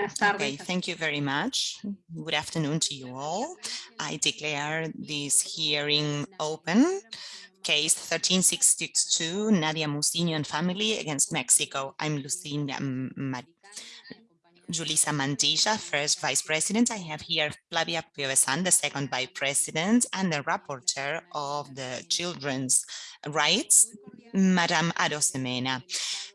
Okay, thank you very much. Good afternoon to you all. I declare this hearing open. Case 13662, Nadia Muciño and family against Mexico. I'm Lucinda Julissa Mantilla, first vice president. I have here Flavia Piovesan, the second vice president, and the rapporteur of the children's rights, Madame Arosemena.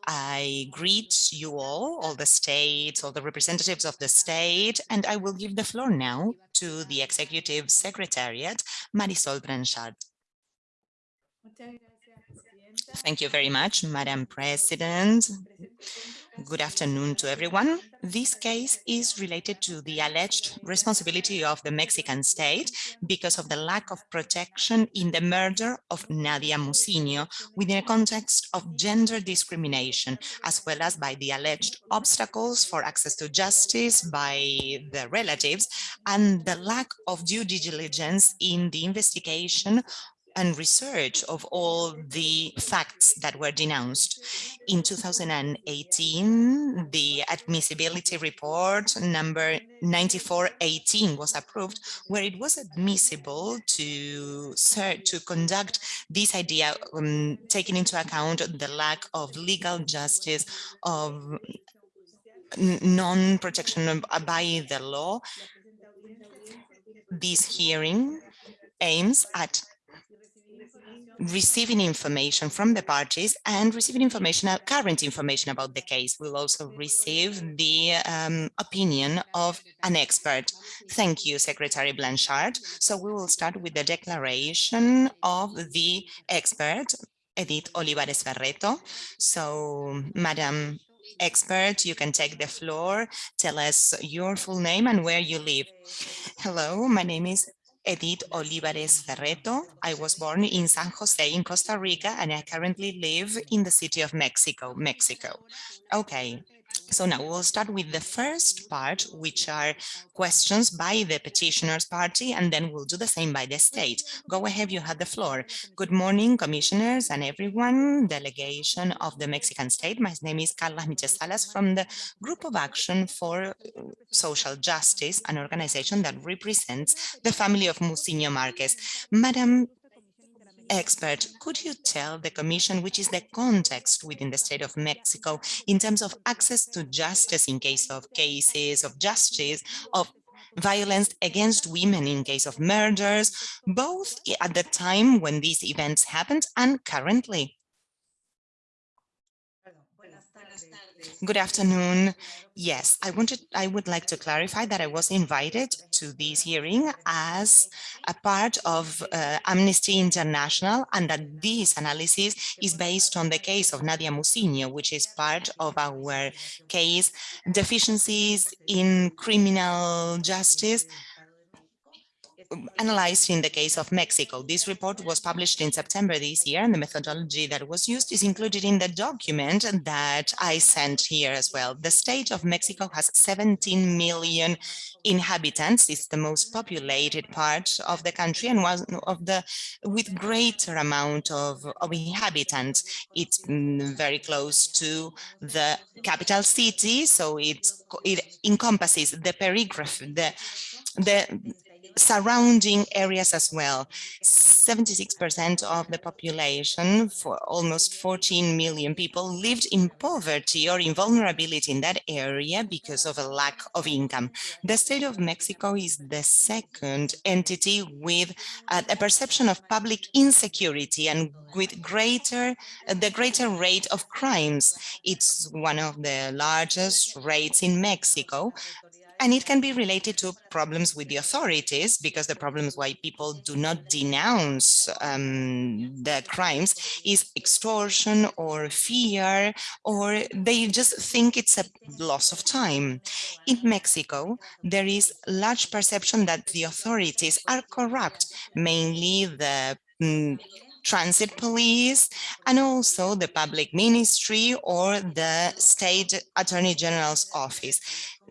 I greet you all, all the states, all the representatives of the state, and I will give the floor now to the Executive Secretariat, Marisol Blanchard. Thank you very much, Madam President. Good afternoon to everyone. This case is related to the alleged responsibility of the Mexican state because of the lack of protection in the murder of Nadia Muciño within a context of gender discrimination, as well as by the alleged obstacles for access to justice by the relatives and the lack of due diligence in the investigation and research of all the facts that were denounced. In 2018, the admissibility report number 9418 was approved, where it was admissible to, to conduct this idea, um, taking into account the lack of legal justice, of non-protection by the law. This hearing aims at receiving information from the parties and receiving information, uh, current information about the case. We'll also receive the um, opinion of an expert. Thank you, Secretary Blanchard. So we will start with the declaration of the expert, Edith Olivares Ferreto. So, Madam expert, you can take the floor. Tell us your full name and where you live. Hello, my name is Edith Olivares Ferreto. I was born in San Jose in Costa Rica and I currently live in the city of Mexico, Mexico. Okay, so now we'll start with the first part, which are questions by the petitioner's party, and then we'll do the same by the state. Go ahead, you have the floor. Good morning, commissioners and everyone, delegation of the Mexican state. My name is Carla Micheel Salas from the Group of Action for uh, Social Justice, an organization that represents the family of Muciño Marquez. Madam expert, could you tell the Commission which is the context within the state of Mexico in terms of access to justice in case of cases of justice, of violence against women in case of murders, both at the time when these events happened and currently? Good afternoon. Yes, I wanted I would like to clarify that I was invited to this hearing as a part of uh, Amnesty International and that this analysis is based on the case of Nadia Muciño, which is part of our case deficiencies in criminal justice analyzed in the case of Mexico. This report was published in September this year, and the methodology that was used is included in the document that I sent here as well. The state of Mexico has 17 million inhabitants. It's the most populated part of the country and one of the with greater amount of, of inhabitants. It's mm, very close to the capital city, so it's, it encompasses the periphery, the the surrounding areas as well. 76% of the population, for almost 14 million people, lived in poverty or in vulnerability in that area because of a lack of income. The state of Mexico is the second entity with uh, a perception of public insecurity and with greater the greater rate of crimes. It's one of the largest rates in Mexico, and it can be related to problems with the authorities because the problems why people do not denounce um, the crimes is extortion or fear, or they just think it's a loss of time. In Mexico, there is large perception that the authorities are corrupt, mainly the mm, transit police, and also the public ministry or the state attorney general's office.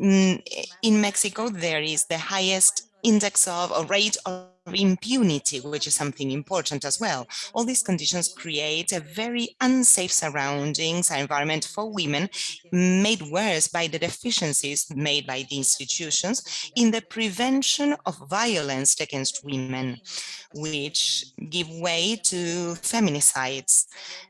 Mm, in Mexico, there is the highest index of a rate of impunity, which is something important as well. All these conditions create a very unsafe surroundings and environment for women, made worse by the deficiencies made by the institutions in the prevention of violence against women which give way to feminicides.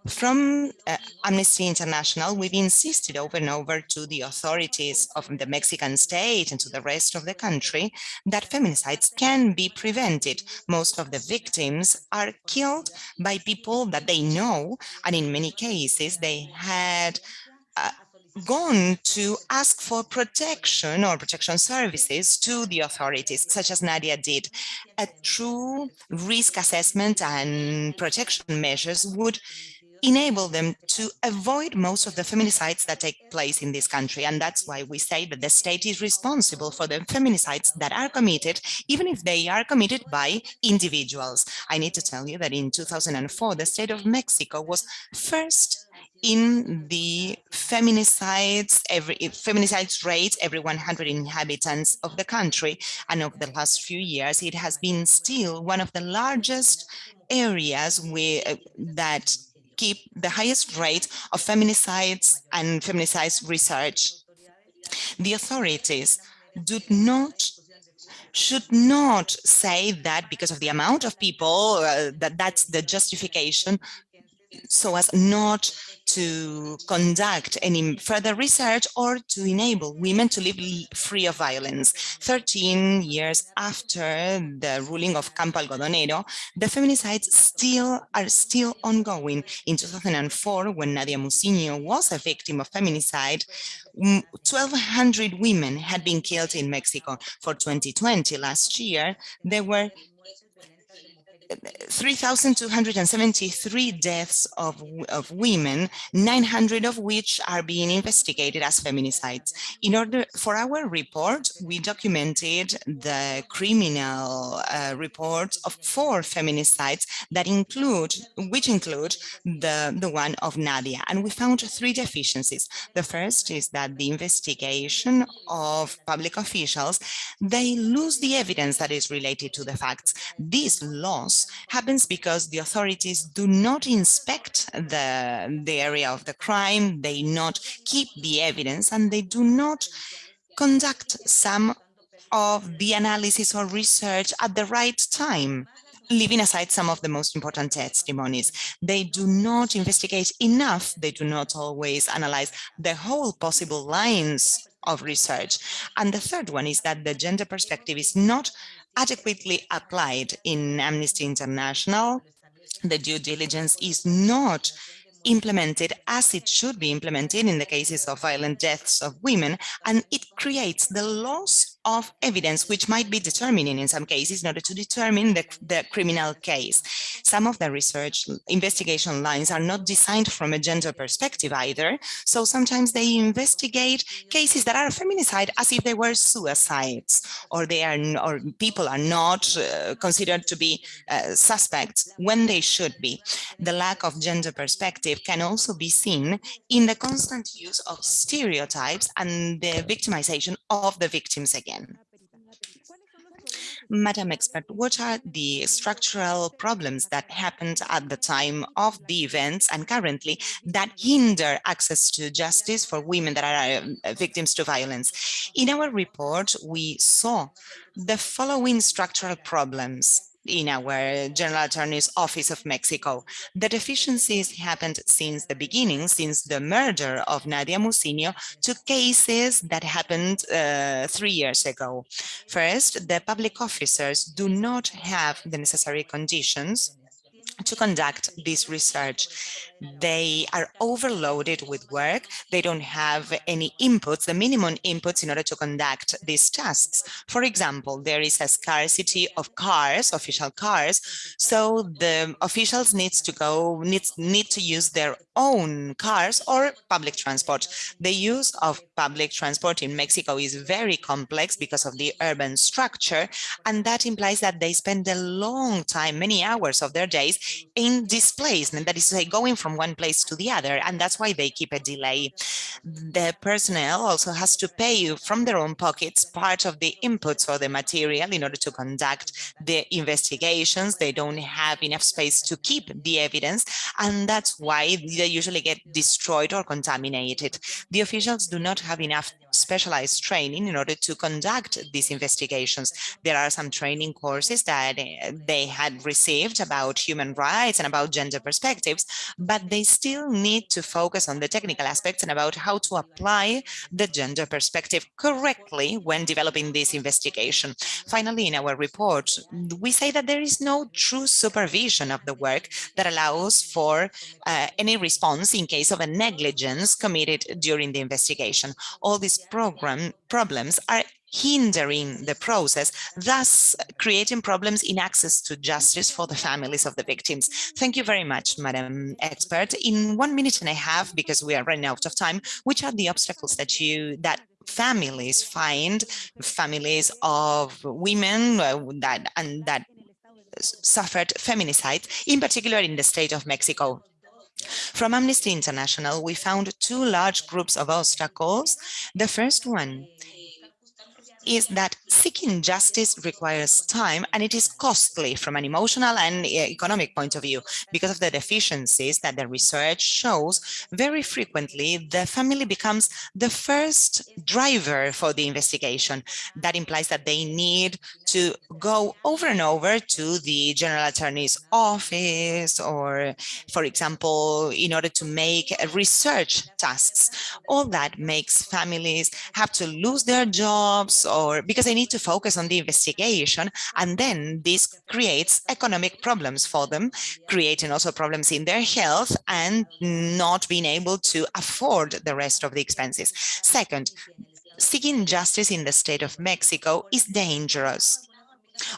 From uh, Amnesty International, we've insisted over and over to the authorities of the Mexican state and to the rest of the country that feminicides can be prevented. Most of the victims are killed by people that they know, and in many cases they had uh, gone to ask for protection or protection services to the authorities, such as Nadia did. A true risk assessment and protection measures would enable them to avoid most of the feminicides that take place in this country. And that's why we say that the state is responsible for the feminicides that are committed, even if they are committed by individuals. I need to tell you that in 2004, the state of Mexico was first in the feminicides every feminicides rate every 100 inhabitants of the country and over the last few years it has been still one of the largest areas where uh, that keep the highest rate of feminicides and feminicides research. The authorities do not should not say that because of the amount of people uh, that that's the justification so as not to conduct any further research or to enable women to live free of violence. 13 years after the ruling of Campo Algodonero, the feminicides still are still ongoing. In 2004, when Nadia Muciño was a victim of feminicide, 1,200 women had been killed in Mexico. For 2020, last year, there were 3,273 deaths of, of women, 900 of which are being investigated as feminicides. In order for our report, we documented the criminal uh, reports of four feminicides that include, which include the, the one of Nadia. And we found three deficiencies. The first is that the investigation of public officials, they lose the evidence that is related to the facts. This loss happens because the authorities do not inspect the, the area of the crime, they not keep the evidence, and they do not conduct some of the analysis or research at the right time leaving aside some of the most important testimonies. They do not investigate enough. They do not always analyze the whole possible lines of research. And the third one is that the gender perspective is not adequately applied in Amnesty International. The due diligence is not implemented as it should be implemented in the cases of violent deaths of women, and it creates the loss of evidence, which might be determining in some cases in order to determine the, the criminal case. Some of the research investigation lines are not designed from a gender perspective either, so sometimes they investigate cases that are feminicide as if they were suicides, or they are, or people are not uh, considered to be uh, suspects when they should be. The lack of gender perspective perspective can also be seen in the constant use of stereotypes and the victimization of the victims again. Madam Expert, what are the structural problems that happened at the time of the events and currently that hinder access to justice for women that are uh, victims to violence? In our report, we saw the following structural problems in our General Attorney's Office of Mexico. The deficiencies happened since the beginning, since the murder of Nadia Muciño to cases that happened uh, three years ago. First, the public officers do not have the necessary conditions to conduct this research. They are overloaded with work. They don't have any inputs, the minimum inputs in order to conduct these tasks. For example, there is a scarcity of cars, official cars, so the officials needs to go, needs, need to use their own cars or public transport. The use of public transport in Mexico is very complex because of the urban structure, and that implies that they spend a long time, many hours of their days in displacement, that is to say, going from one place to the other, and that's why they keep a delay. The personnel also has to pay you from their own pockets part of the inputs or the material in order to conduct the investigations. They don't have enough space to keep the evidence, and that's why they usually get destroyed or contaminated. The officials do not have enough specialized training in order to conduct these investigations. There are some training courses that eh, they had received about human rights and about gender perspectives, but they still need to focus on the technical aspects and about how to apply the gender perspective correctly when developing this investigation. Finally, in our report, we say that there is no true supervision of the work that allows for uh, any response in case of a negligence committed during the investigation. All these program problems are hindering the process, thus creating problems in access to justice for the families of the victims. Thank you very much, Madam Expert. In one minute and a half, because we are running out of time, which are the obstacles that you that families find, families of women uh, that and that suffered feminicide, in particular in the state of Mexico. From Amnesty International, we found two large groups of obstacles. The first one is that seeking justice requires time and it is costly from an emotional and eh, economic point of view because of the deficiencies that the research shows. Very frequently the family becomes the first driver for the investigation. That implies that they need to go over and over to the general attorney's office or for example in order to make research tasks. All that makes families have to lose their jobs or because they need to focus on the investigation and then this creates economic problems for them creating also problems in their health and not being able to afford the rest of the expenses. Second seeking justice in the state of Mexico is dangerous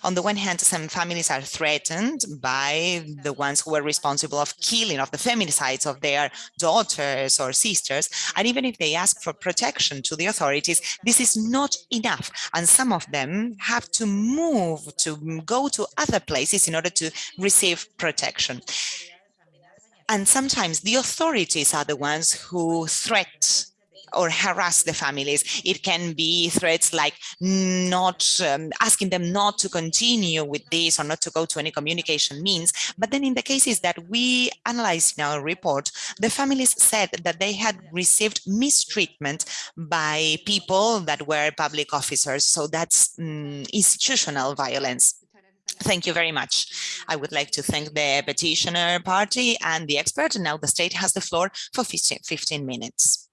on the one hand, some families are threatened by the ones who were responsible of killing of the feminicides of their daughters or sisters. And even if they ask for protection to the authorities, this is not enough. And some of them have to move to go to other places in order to receive protection. And sometimes the authorities are the ones who threat or harass the families. It can be threats like not um, asking them not to continue with this or not to go to any communication means. But then in the cases that we analyzed in our report, the families said that they had received mistreatment by people that were public officers. So that's um, institutional violence. Thank you very much. I would like to thank the petitioner party and the expert. And now the state has the floor for 15, 15 minutes.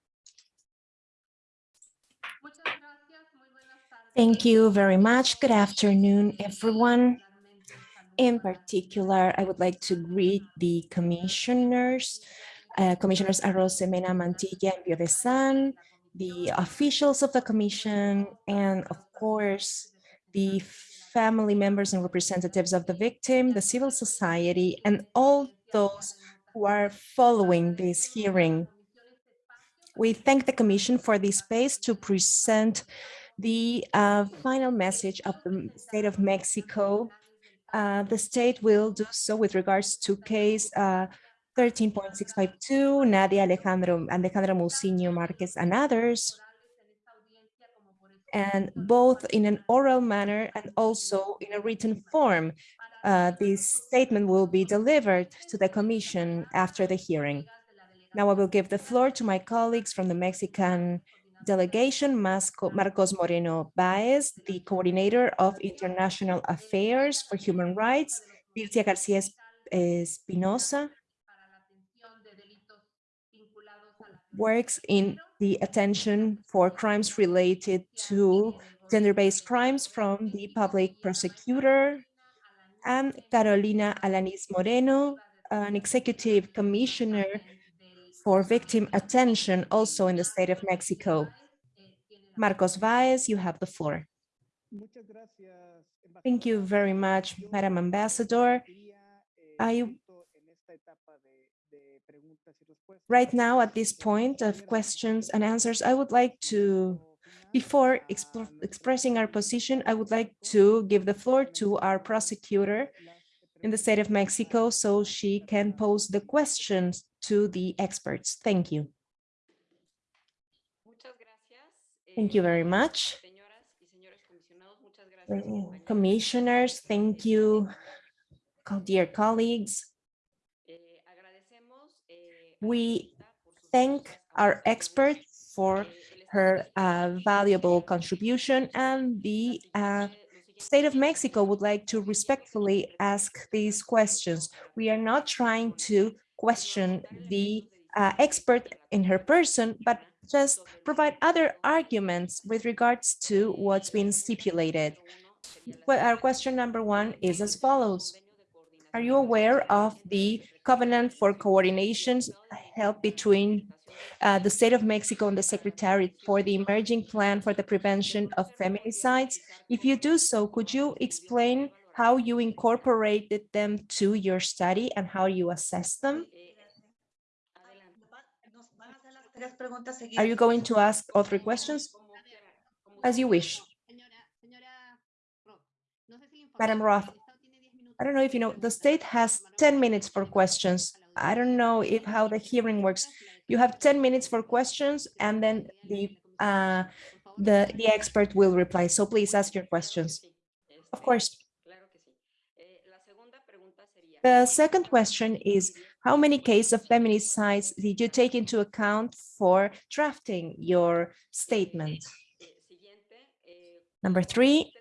Thank you very much. Good afternoon, everyone. In particular, I would like to greet the commissioners, uh, Commissioners Arosemena Mantilla and Piovesan, the officials of the commission, and of course, the family members and representatives of the victim, the civil society, and all those who are following this hearing. We thank the Commission for this space to present the uh, final message of the state of Mexico. Uh, the state will do so with regards to case uh, 13.652, Nadia Alejandro, Alejandra Muciño Marquez and others, and both in an oral manner and also in a written form. Uh, this statement will be delivered to the commission after the hearing. Now I will give the floor to my colleagues from the Mexican delegation, Marcos Moreno Baez, the coordinator of international affairs for human rights, Dilcia Garcia Espinosa, works in the attention for crimes related to gender-based crimes from the public prosecutor, and Carolina Alanis Moreno, an executive commissioner for victim attention also in the state of Mexico. Marcos Baez, you have the floor. Thank you very much, Madam Ambassador. I right now at this point of questions and answers, I would like to, before exp expressing our position, I would like to give the floor to our prosecutor in the state of Mexico so she can pose the questions to the experts. Thank you. Thank you very much. Commissioners, thank you, dear colleagues. We thank our expert for her uh, valuable contribution and the uh, state of Mexico would like to respectfully ask these questions. We are not trying to question the uh, expert in her person, but just provide other arguments with regards to what's been stipulated. Well, our question number one is as follows. Are you aware of the covenant for coordinations held between uh, the state of Mexico and the Secretariat for the Emerging Plan for the Prevention of Feminicides? If you do so, could you explain how you incorporated them to your study and how you assess them? Are you going to ask all three questions? As you wish. Madam Roth, I don't know if you know, the state has 10 minutes for questions. I don't know if how the hearing works. You have 10 minutes for questions and then the uh, the, the expert will reply. So please ask your questions. Of course. The second question is, how many cases of feminicides did you take into account for drafting your statement? Number three,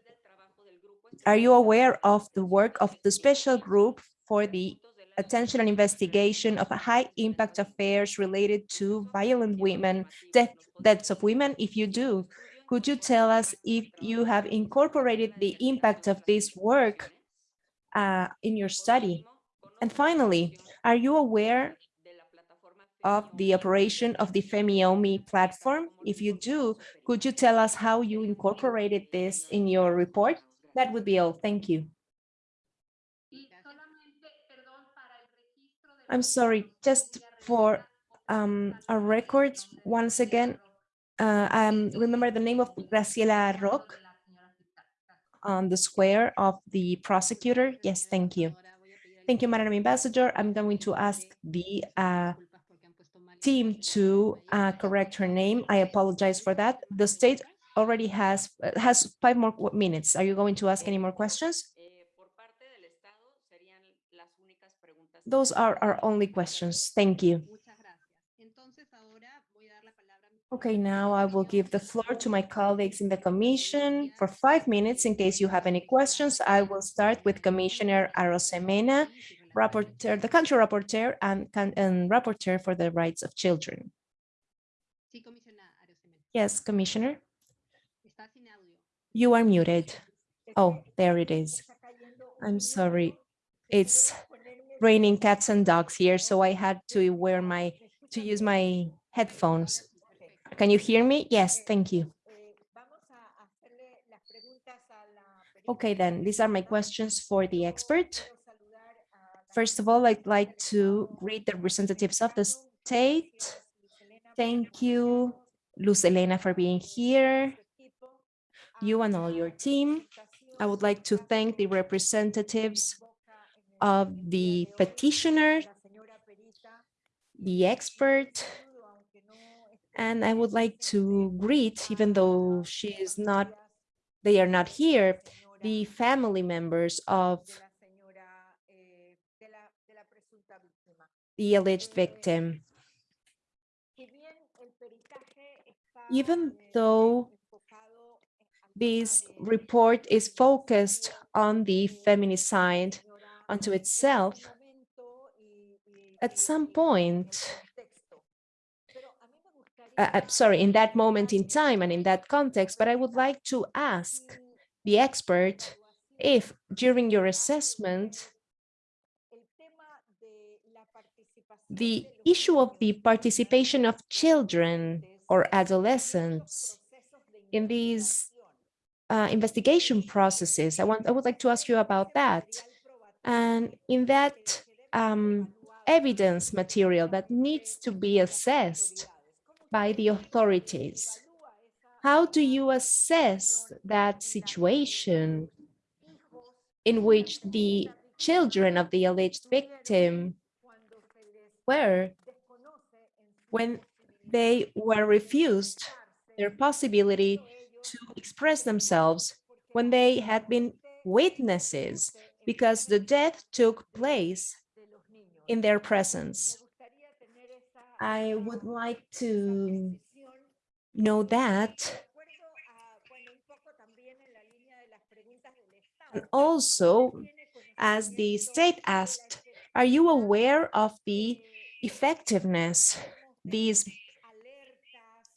are you aware of the work of the special group for the attention and investigation of high impact affairs related to violent women, death, deaths of women? If you do, could you tell us if you have incorporated the impact of this work uh, in your study? And finally, are you aware of the operation of the Femiomi platform? If you do, could you tell us how you incorporated this in your report? That would be all. Thank you. I'm sorry, just for um, our records, once again, uh, um, remember the name of Graciela Rock on the square of the prosecutor? Yes, thank you. Thank you, Madam Ambassador. I'm going to ask the uh, team to uh, correct her name. I apologize for that. The state already has has five more minutes. Are you going to ask any more questions? Those are our only questions. Thank you. Okay, now I will give the floor to my colleagues in the commission for five minutes in case you have any questions. I will start with Commissioner Arosemena, rapporteur, the country rapporteur and, and rapporteur for the rights of children. Yes, Commissioner. You are muted. Oh, there it is. I'm sorry. It's raining cats and dogs here, so I had to wear my, to use my headphones. Can you hear me? Yes, thank you. Okay, then these are my questions for the expert. First of all, I'd like to greet the representatives of the state. Thank you, Luz Elena, for being here. You and all your team. I would like to thank the representatives of the petitioner, the expert, and I would like to greet, even though she is not, they are not here, the family members of the alleged victim. Even though this report is focused on the feminicide unto itself, at some point, uh, uh, sorry, in that moment in time and in that context, but I would like to ask the expert if during your assessment, the issue of the participation of children or adolescents in these uh, investigation processes, I want I would like to ask you about that. And in that um, evidence material that needs to be assessed by the authorities, how do you assess that situation in which the children of the alleged victim were when they were refused their possibility to express themselves when they had been witnesses because the death took place in their presence. I would like to know that. And also, as the state asked, are you aware of the effectiveness, these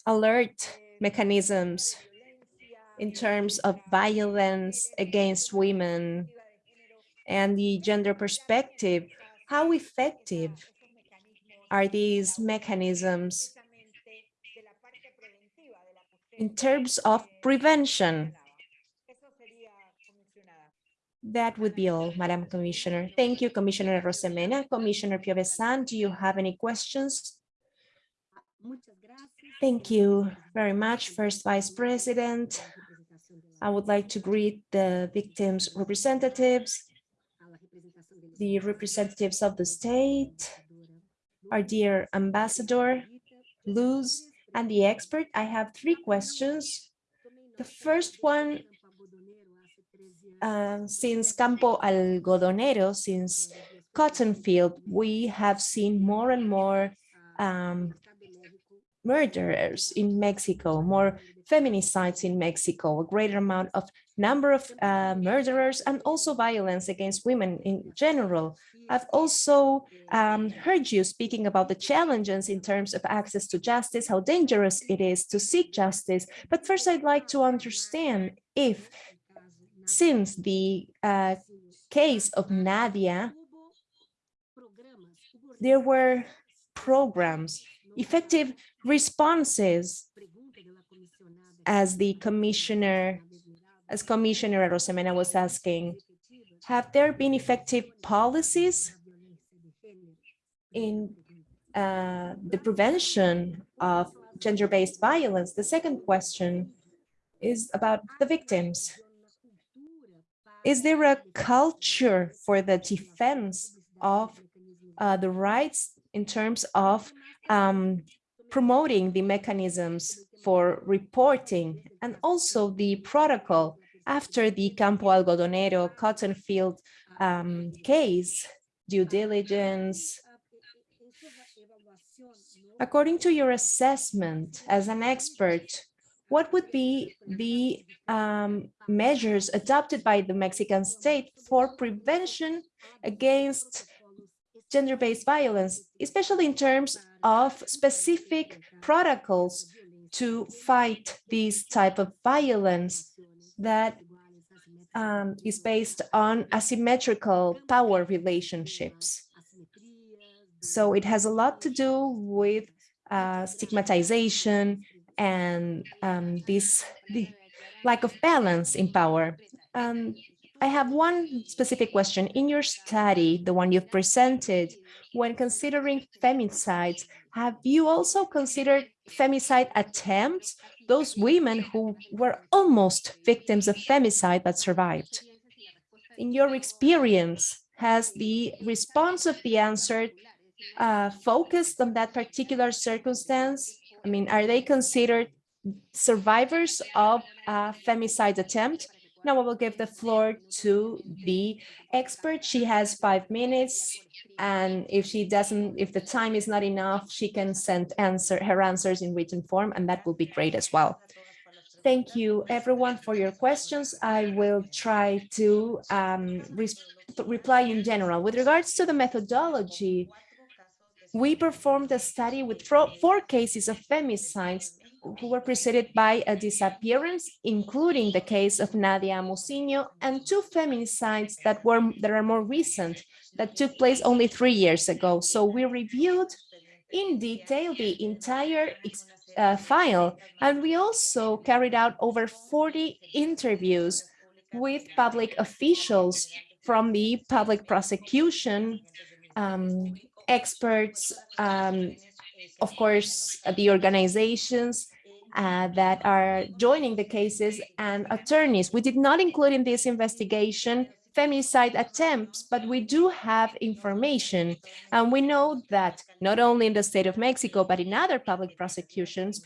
alert mechanisms in terms of violence against women and the gender perspective, how effective are these mechanisms in terms of prevention? That would be all, Madam Commissioner. Thank you, Commissioner Rosemena. Commissioner Piovesan, do you have any questions? Thank you very much, First Vice President. I would like to greet the victims' representatives, the representatives of the state, our dear ambassador, Luz, and the expert. I have three questions. The first one, uh, since Campo Algodonero, since cotton field, we have seen more and more um, murderers in Mexico, more feminicides in Mexico, a greater amount of number of uh, murderers and also violence against women in general. I've also um, heard you speaking about the challenges in terms of access to justice, how dangerous it is to seek justice. But first, I'd like to understand if since the uh, case of Nadia, there were programs, effective responses as the commissioner, as Commissioner Rosemena was asking, have there been effective policies in uh, the prevention of gender-based violence? The second question is about the victims. Is there a culture for the defense of uh, the rights in terms of um, promoting the mechanisms for reporting and also the protocol after the Campo Algodonero cotton field um, case, due diligence. According to your assessment as an expert, what would be the um, measures adopted by the Mexican state for prevention against gender-based violence, especially in terms of specific protocols to fight this type of violence that um, is based on asymmetrical power relationships. So it has a lot to do with uh, stigmatization and um, this lack of balance in power. Um, I have one specific question. In your study, the one you've presented, when considering femicides, have you also considered femicide attempts, those women who were almost victims of femicide but survived? In your experience, has the response of the answer uh, focused on that particular circumstance? I mean, are they considered survivors of a femicide attempt? Now I will give the floor to the expert. She has five minutes. And if she doesn't, if the time is not enough, she can send answer her answers in written form, and that will be great as well. Thank you everyone for your questions. I will try to um, re reply in general. With regards to the methodology, we performed a study with four cases of femicides who were preceded by a disappearance, including the case of Nadia Muciño and two feminicides that were that are more recent, that took place only three years ago. So we reviewed in detail the entire uh, file, and we also carried out over 40 interviews with public officials from the public prosecution, um, experts, um, of course, the organizations, uh, that are joining the cases and attorneys. We did not include in this investigation femicide attempts, but we do have information. And we know that not only in the state of Mexico, but in other public prosecutions,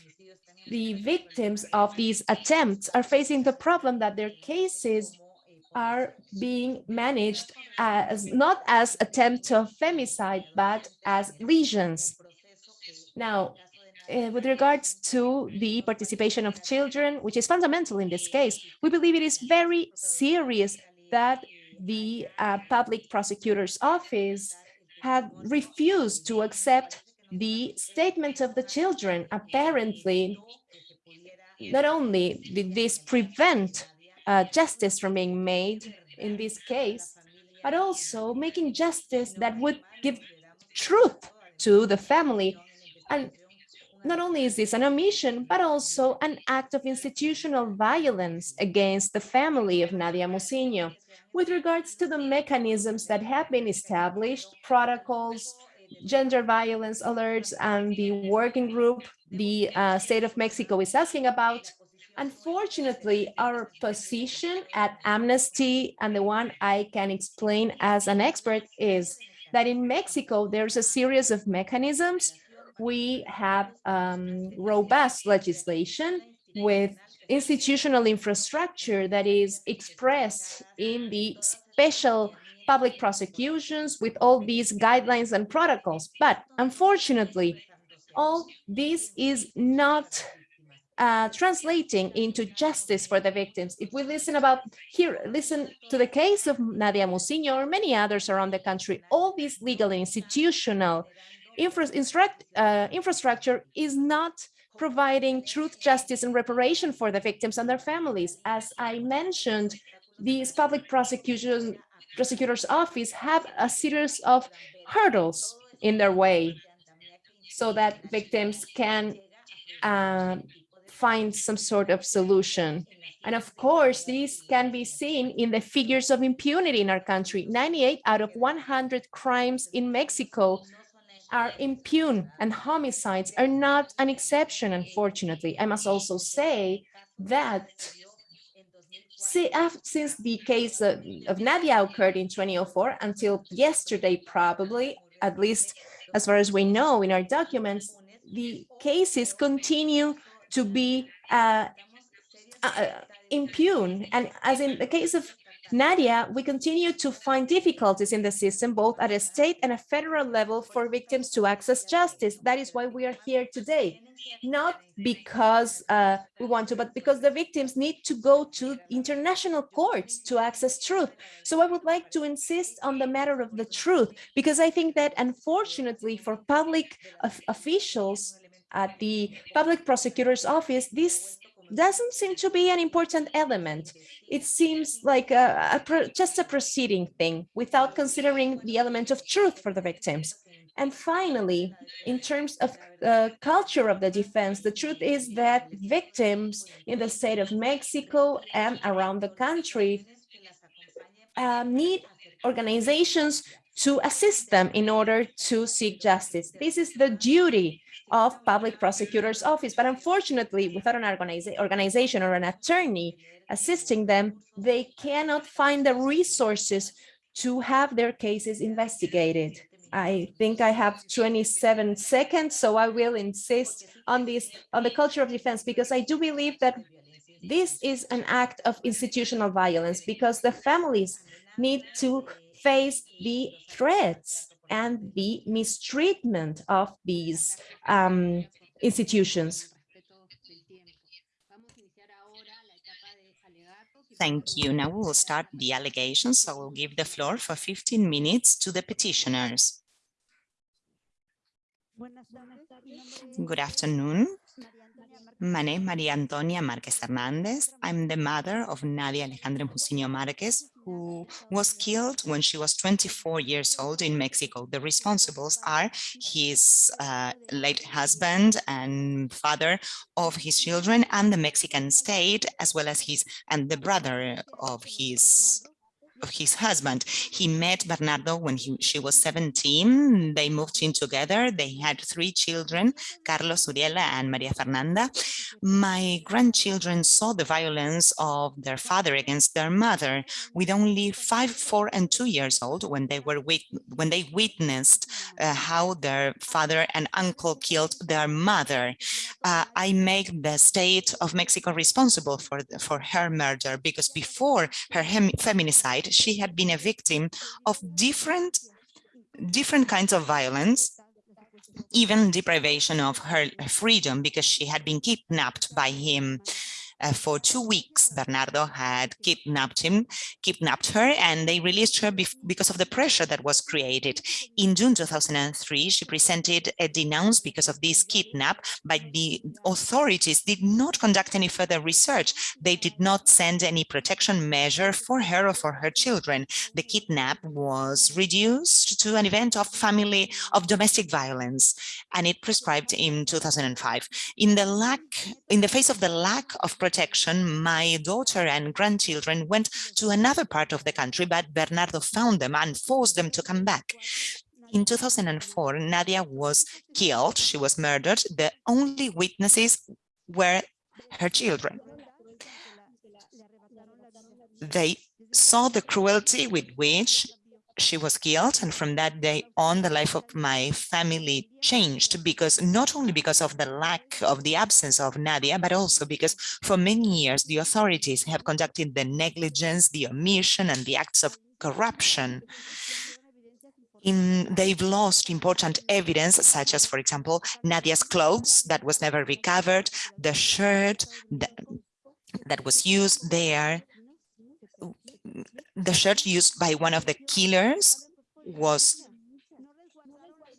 the victims of these attempts are facing the problem that their cases are being managed as not as attempt of femicide, but as lesions. Now, uh, with regards to the participation of children, which is fundamental in this case, we believe it is very serious that the uh, public prosecutor's office had refused to accept the statement of the children. Apparently, not only did this prevent uh, justice from being made in this case, but also making justice that would give truth to the family. And not only is this an omission, but also an act of institutional violence against the family of Nadia Muciño. With regards to the mechanisms that have been established, protocols, gender violence alerts, and the working group the uh, state of Mexico is asking about, unfortunately, our position at Amnesty and the one I can explain as an expert is that in Mexico, there's a series of mechanisms we have um, robust legislation with institutional infrastructure that is expressed in the special public prosecutions with all these guidelines and protocols. But unfortunately, all this is not uh, translating into justice for the victims. If we listen about here, listen to the case of Nadia Muciño or many others around the country, all these legal and institutional infra uh, infrastructure is not providing truth, justice, and reparation for the victims and their families. As I mentioned, these public prosecution prosecutor's office have a series of hurdles in their way so that victims can uh, find some sort of solution. And of course, these can be seen in the figures of impunity in our country. 98 out of 100 crimes in Mexico are impune and homicides are not an exception, unfortunately. I must also say that since the case of, Nadia occurred in 2004 until yesterday, probably, at least as far as we know in our documents, the cases continue to be uh, uh, impugn. And as in the case of Nadia, we continue to find difficulties in the system, both at a state and a federal level for victims to access justice. That is why we are here today, not because uh, we want to, but because the victims need to go to international courts to access truth. So I would like to insist on the matter of the truth, because I think that unfortunately for public officials at the public prosecutor's office, this doesn't seem to be an important element. It seems like a, a just a proceeding thing without considering the element of truth for the victims. And finally, in terms of the culture of the defense, the truth is that victims in the state of Mexico and around the country uh, need organizations to assist them in order to seek justice. This is the duty of public prosecutor's office. But unfortunately, without an organiza organization or an attorney assisting them, they cannot find the resources to have their cases investigated. I think I have 27 seconds, so I will insist on this, on the culture of defense, because I do believe that this is an act of institutional violence because the families need to face the threats and the mistreatment of these um, institutions. Thank you. Now we will start the allegations. So we'll give the floor for 15 minutes to the petitioners. Good afternoon. My name is Maria Antonia Marquez Hernandez. I'm the mother of Nadia Alejandra Muciño Marquez, who was killed when she was 24 years old in Mexico. The responsibles are his uh, late husband and father of his children and the Mexican state, as well as his and the brother of his his husband. He met Bernardo when he, she was 17. They moved in together. They had three children, Carlos, Uriela, and Maria Fernanda. My grandchildren saw the violence of their father against their mother with only five, four, and two years old when they were when they witnessed uh, how their father and uncle killed their mother. Uh, I make the state of Mexico responsible for, for her murder because before her feminicide, she had been a victim of different, different kinds of violence, even deprivation of her freedom because she had been kidnapped by him uh, for two weeks. Bernardo had kidnapped him, kidnapped her, and they released her because of the pressure that was created. In June 2003, she presented a denounce because of this kidnap, but the authorities did not conduct any further research. They did not send any protection measure for her or for her children. The kidnap was reduced to an event of family of domestic violence, and it prescribed in 2005. In the lack, in the face of the lack of protection protection, my daughter and grandchildren went to another part of the country, but Bernardo found them and forced them to come back. In 2004, Nadia was killed. She was murdered. The only witnesses were her children. They saw the cruelty with which she was killed and from that day on the life of my family changed because not only because of the lack of the absence of Nadia but also because for many years the authorities have conducted the negligence the omission and the acts of corruption. In, they've lost important evidence, such as, for example, Nadia's clothes that was never recovered, the shirt that, that was used there, the shirt used by one of the killers was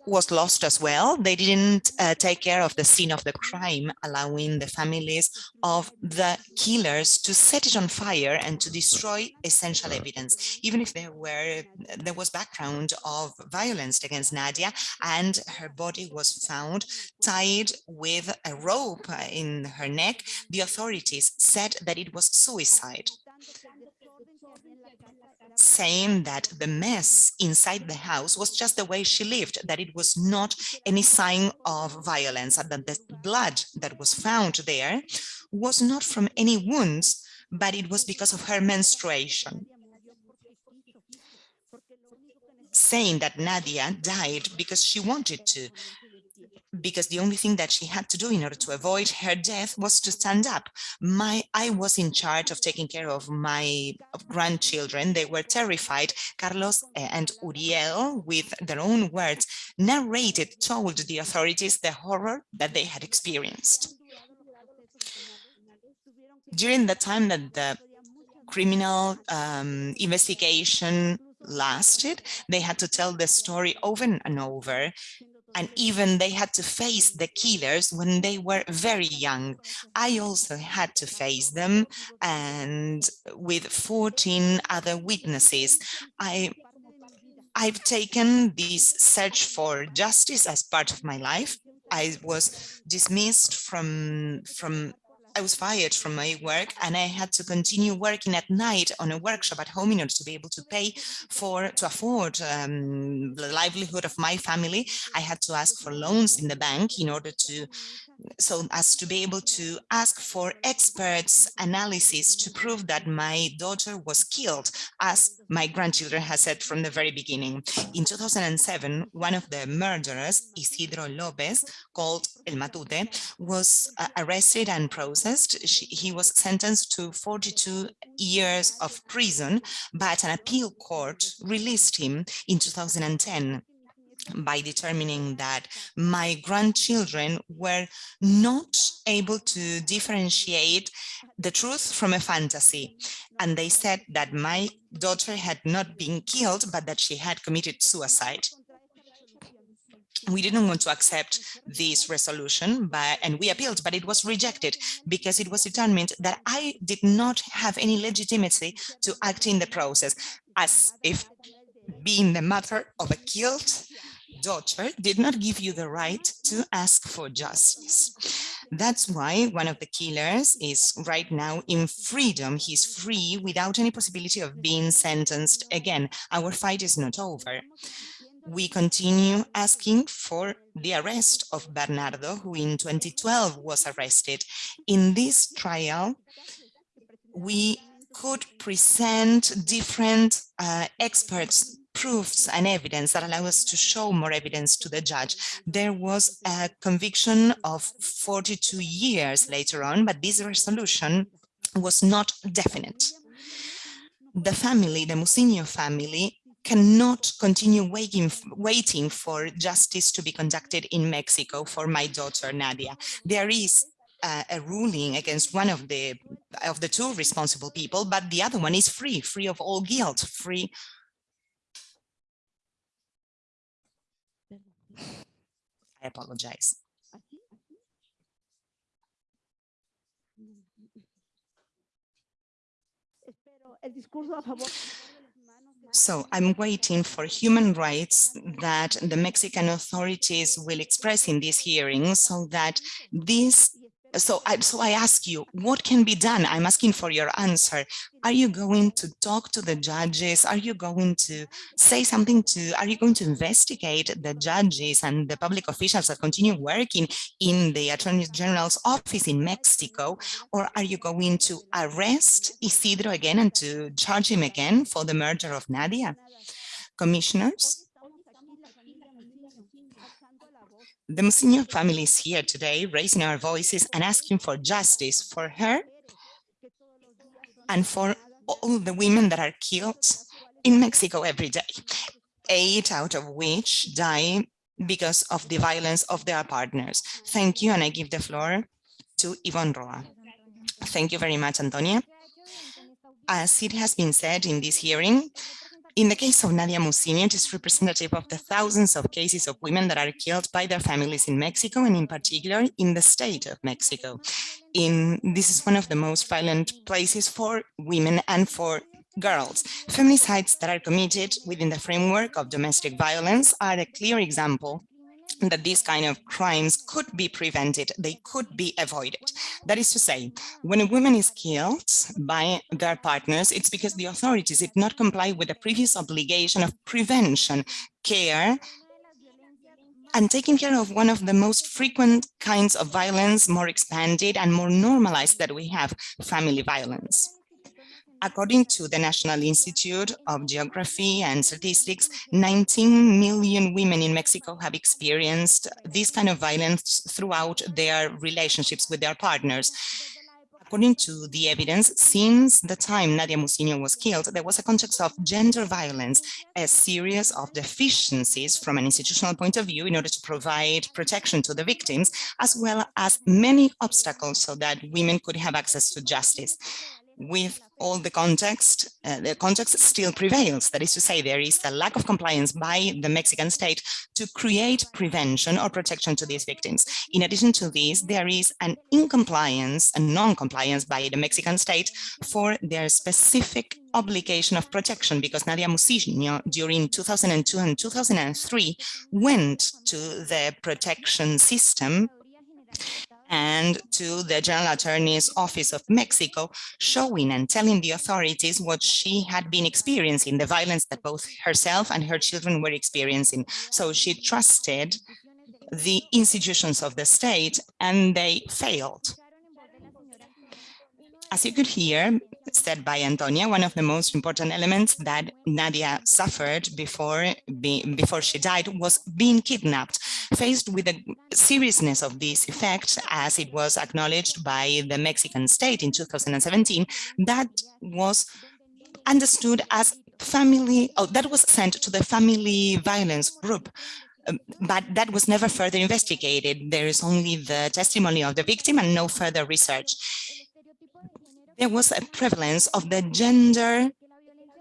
was lost as well. They didn't uh, take care of the scene of the crime, allowing the families of the killers to set it on fire and to destroy essential evidence, even if there were there was background of violence against Nadia and her body was found tied with a rope in her neck. The authorities said that it was suicide saying that the mess inside the house was just the way she lived, that it was not any sign of violence, and that the blood that was found there was not from any wounds, but it was because of her menstruation. Saying that Nadia died because she wanted to, because the only thing that she had to do in order to avoid her death was to stand up. My, I was in charge of taking care of my grandchildren. They were terrified. Carlos and Uriel, with their own words, narrated, told the authorities the horror that they had experienced. During the time that the criminal um, investigation lasted, they had to tell the story over and over and even they had to face the killers when they were very young. I also had to face them and with 14 other witnesses. I I've taken this search for justice as part of my life. I was dismissed from from I was fired from my work and I had to continue working at night on a workshop at home in order to be able to pay for, to afford um, the livelihood of my family. I had to ask for loans in the bank in order to so as to be able to ask for experts analysis to prove that my daughter was killed, as my grandchildren has said from the very beginning. In 2007, one of the murderers, Isidro Lopez, called El Matute, was uh, arrested and processed. She, he was sentenced to 42 years of prison, but an appeal court released him in 2010 by determining that my grandchildren were not able to differentiate the truth from a fantasy. And they said that my daughter had not been killed, but that she had committed suicide. We didn't want to accept this resolution, but, and we appealed, but it was rejected because it was determined that I did not have any legitimacy to act in the process, as if being the mother of a killed daughter did not give you the right to ask for justice. That's why one of the killers is right now in freedom. He's free without any possibility of being sentenced again. Our fight is not over. We continue asking for the arrest of Bernardo, who in 2012 was arrested. In this trial, we could present different uh, experts proofs and evidence that allow us to show more evidence to the judge. There was a conviction of 42 years later on, but this resolution was not definite. The family, the Muciño family, cannot continue waiting, waiting for justice to be conducted in Mexico for my daughter Nadia. There is uh, a ruling against one of the of the two responsible people, but the other one is free, free of all guilt, free I apologize. So I'm waiting for human rights that the Mexican authorities will express in this hearing so that this so I, so I ask you, what can be done? I'm asking for your answer. Are you going to talk to the judges? Are you going to say something to, are you going to investigate the judges and the public officials that continue working in the Attorney General's office in Mexico? Or are you going to arrest Isidro again and to charge him again for the murder of Nadia? Commissioners? The Muciño family is here today, raising our voices and asking for justice for her and for all the women that are killed in Mexico every day, eight out of which die because of the violence of their partners. Thank you, and I give the floor to Yvonne Roa. Thank you very much, Antonia. As it has been said in this hearing, in the case of Nadia Muciño, it is representative of the thousands of cases of women that are killed by their families in Mexico and in particular in the state of Mexico. In This is one of the most violent places for women and for girls. Feminicides that are committed within the framework of domestic violence are a clear example that these kind of crimes could be prevented, they could be avoided. That is to say, when a woman is killed by their partners, it's because the authorities did not comply with the previous obligation of prevention, care, and taking care of one of the most frequent kinds of violence, more expanded and more normalized that we have, family violence. According to the National Institute of Geography and Statistics, 19 million women in Mexico have experienced this kind of violence throughout their relationships with their partners. According to the evidence, since the time Nadia Muciño was killed, there was a context of gender violence, a series of deficiencies from an institutional point of view in order to provide protection to the victims, as well as many obstacles so that women could have access to justice with all the context, uh, the context still prevails. That is to say, there is a lack of compliance by the Mexican state to create prevention or protection to these victims. In addition to this, there is an incompliance and non-compliance by the Mexican state for their specific obligation of protection because Nadia Muciño during 2002 and 2003 went to the protection system and to the General Attorney's Office of Mexico, showing and telling the authorities what she had been experiencing, the violence that both herself and her children were experiencing. So she trusted the institutions of the state and they failed. As you could hear, said by Antonia, one of the most important elements that Nadia suffered before, be, before she died was being kidnapped. Faced with the seriousness of this effect, as it was acknowledged by the Mexican state in 2017, that was understood as family, oh, that was sent to the family violence group um, but that was never further investigated. There is only the testimony of the victim and no further research there was a prevalence of the gender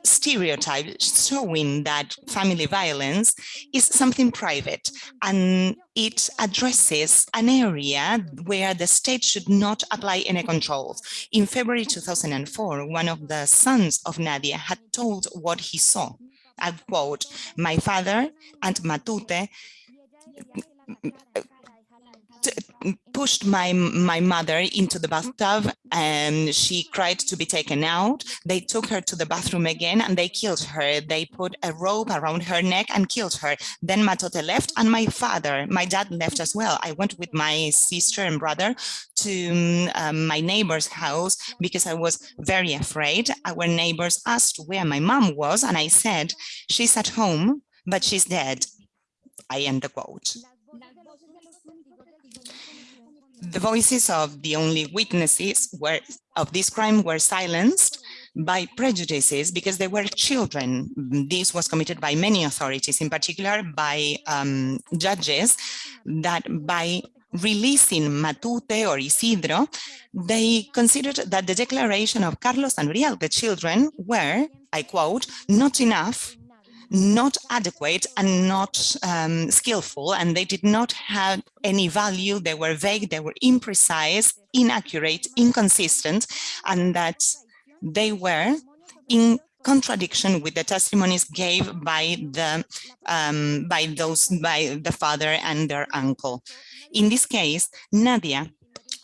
stereotype showing that family violence is something private and it addresses an area where the state should not apply any controls. In February 2004, one of the sons of Nadia had told what he saw. I quote, my father and Matute pushed my my mother into the bathtub and she cried to be taken out. They took her to the bathroom again and they killed her. They put a rope around her neck and killed her. Then Matute left and my father my dad left as well. I went with my sister and brother to um, my neighbor's house because i was very afraid. Our neighbors asked where my mom was and i said she's at home but she's dead. I end the quote the voices of the only witnesses were of this crime were silenced by prejudices because they were children. This was committed by many authorities, in particular by um, judges, that by releasing Matute or Isidro, they considered that the declaration of Carlos and Uriel, the children, were, I quote, not enough not adequate and not um, skillful, and they did not have any value. They were vague, they were imprecise, inaccurate, inconsistent, and that they were in contradiction with the testimonies gave by the um, by those by the father and their uncle. In this case, Nadia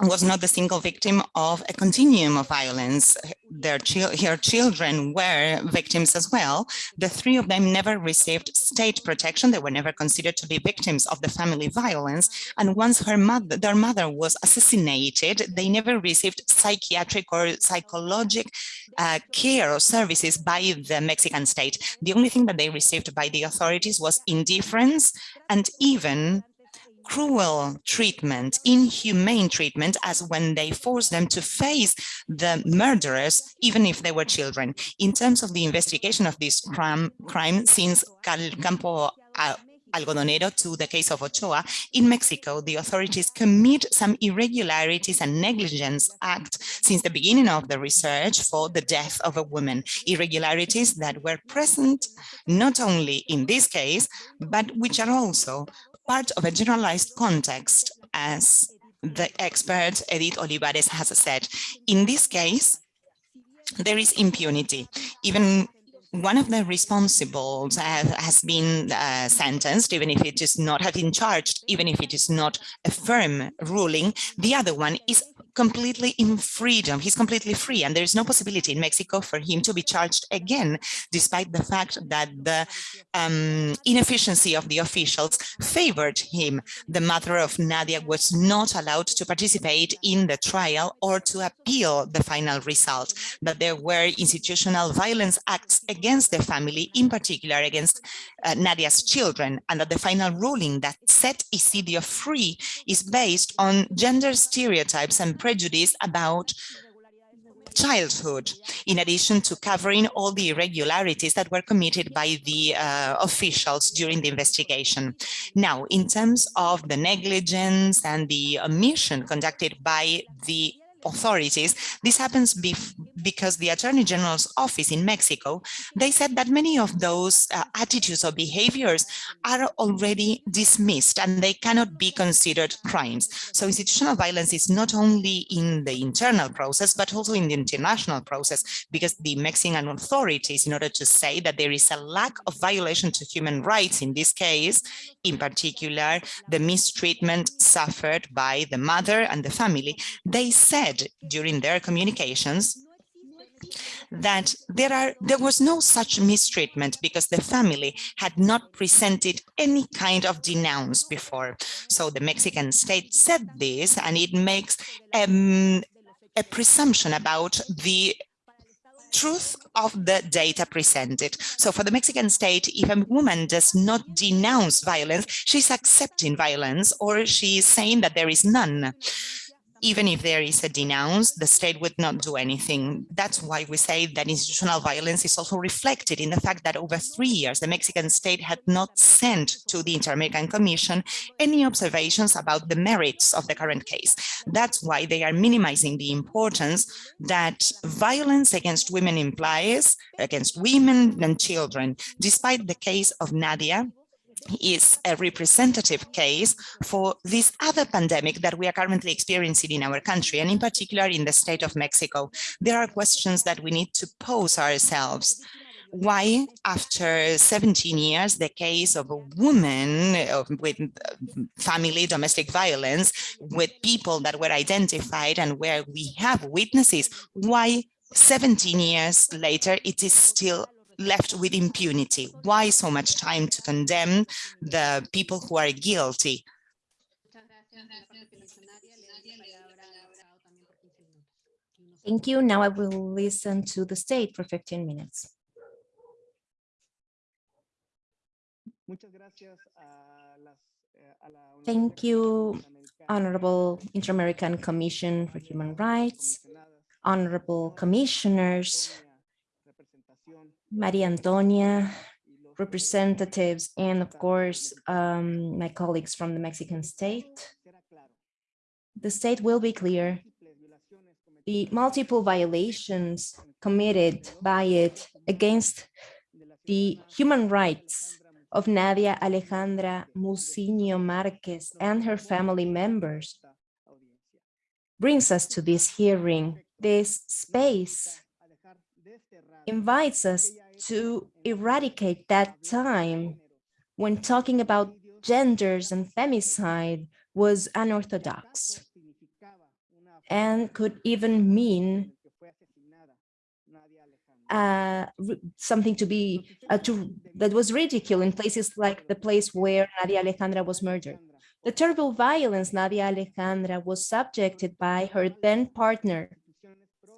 was not the single victim of a continuum of violence. Their her children were victims as well. The three of them never received state protection. They were never considered to be victims of the family violence. And once her mother, their mother was assassinated, they never received psychiatric or psychological uh, care or services by the Mexican state. The only thing that they received by the authorities was indifference and even cruel treatment, inhumane treatment, as when they forced them to face the murderers, even if they were children. In terms of the investigation of this crime, crime since Campo Algodonero to the case of Ochoa, in Mexico, the authorities commit some irregularities and negligence act since the beginning of the research for the death of a woman. Irregularities that were present not only in this case, but which are also part of a generalized context, as the expert Edith Olivares has said. In this case, there is impunity. Even one of the responsibles has been uh, sentenced, even if it is not, have been charged, even if it is not a firm ruling. The other one is completely in freedom. He's completely free and there is no possibility in Mexico for him to be charged again, despite the fact that the um, inefficiency of the officials favored him. The mother of Nadia was not allowed to participate in the trial or to appeal the final result, but there were institutional violence acts against the family, in particular against uh, Nadia's children, and that the final ruling that set Isidro free is based on gender stereotypes and prejudice about childhood, in addition to covering all the irregularities that were committed by the uh, officials during the investigation. Now, in terms of the negligence and the omission conducted by the authorities. This happens because the Attorney General's office in Mexico, they said that many of those uh, attitudes or behaviors are already dismissed and they cannot be considered crimes. So institutional violence is not only in the internal process, but also in the international process, because the Mexican authorities, in order to say that there is a lack of violation to human rights in this case, in particular, the mistreatment suffered by the mother and the family, they said during their communications that there are there was no such mistreatment because the family had not presented any kind of denounce before. So the Mexican state said this and it makes um, a presumption about the truth of the data presented. So for the Mexican state, if a woman does not denounce violence, she's accepting violence or she's saying that there is none even if there is a denounce, the state would not do anything. That's why we say that institutional violence is also reflected in the fact that over three years, the Mexican state had not sent to the Inter-American Commission any observations about the merits of the current case. That's why they are minimizing the importance that violence against women implies, against women and children. Despite the case of Nadia, is a representative case for this other pandemic that we are currently experiencing in our country, and in particular in the state of Mexico. There are questions that we need to pose ourselves. why after 17 years the case of a woman with uh, family domestic violence with people that were identified and where we have witnesses why 17 years later it is still left with impunity why so much time to condemn the people who are guilty Thank you. Now I will listen to the state for 15 minutes. Thank you, Honorable Inter-American Commission for Human Rights, Honorable Commissioners, Maria Antonia, representatives, and of course, um, my colleagues from the Mexican state. The state will be clear. The multiple violations committed by it against the human rights of Nadia Alejandra Muciño Marquez and her family members brings us to this hearing. This space invites us to eradicate that time when talking about genders and femicide was unorthodox and could even mean uh, something to be uh, to that was ridiculed in places like the place where Nadia Alejandra was murdered. The terrible violence Nadia Alejandra was subjected by her then partner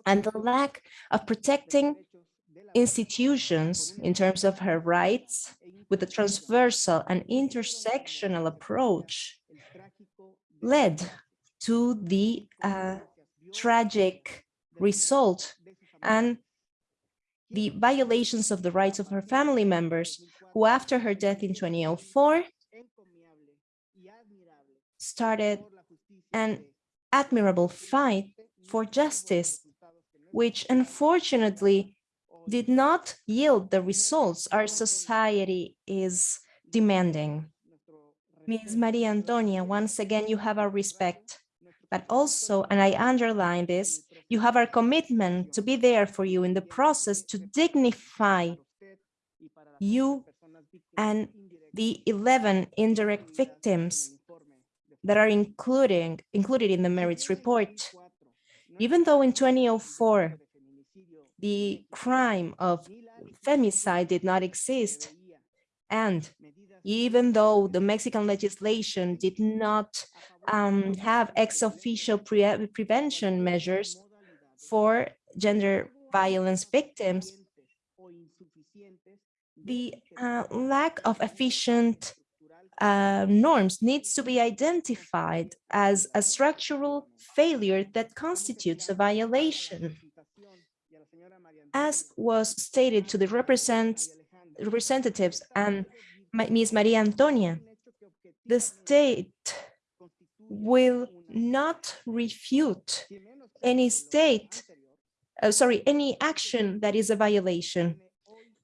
and the lack of protecting institutions in terms of her rights with a transversal and intersectional approach led to the uh, tragic result and the violations of the rights of her family members, who after her death in 2004 started an admirable fight for justice, which unfortunately did not yield the results our society is demanding. Ms. Maria Antonia, once again, you have our respect, but also, and I underline this, you have our commitment to be there for you in the process to dignify you and the 11 indirect victims that are including, included in the merits report. Even though in 2004, the crime of femicide did not exist, and even though the Mexican legislation did not um, have ex officio pre prevention measures, for gender violence victims, the uh, lack of efficient uh, norms needs to be identified as a structural failure that constitutes a violation. As was stated to the representatives and Ms. Maria Antonia, the state will not refute any state, uh, sorry, any action that is a violation.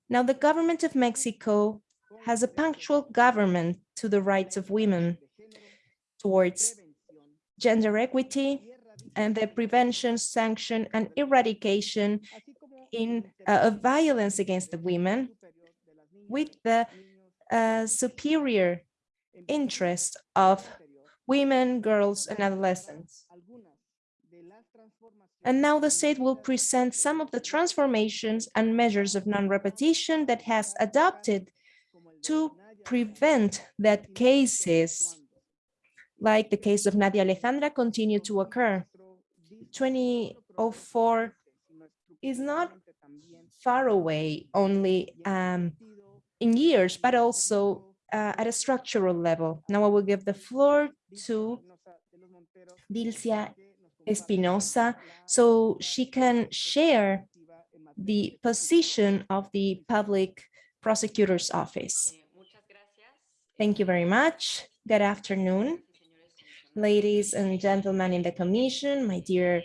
Now, the government of Mexico has a punctual government to the rights of women towards gender equity and the prevention, sanction, and eradication in uh, of violence against the women with the uh, superior interest of women, girls, and adolescents. And now the state will present some of the transformations and measures of non-repetition that has adopted to prevent that cases like the case of Nadia Alejandra continue to occur. 2004 is not far away only um, in years, but also uh, at a structural level. Now I will give the floor to Dilcia Espinosa so she can share the position of the public prosecutor's office. Thank you very much. Good afternoon, ladies and gentlemen in the commission, my dear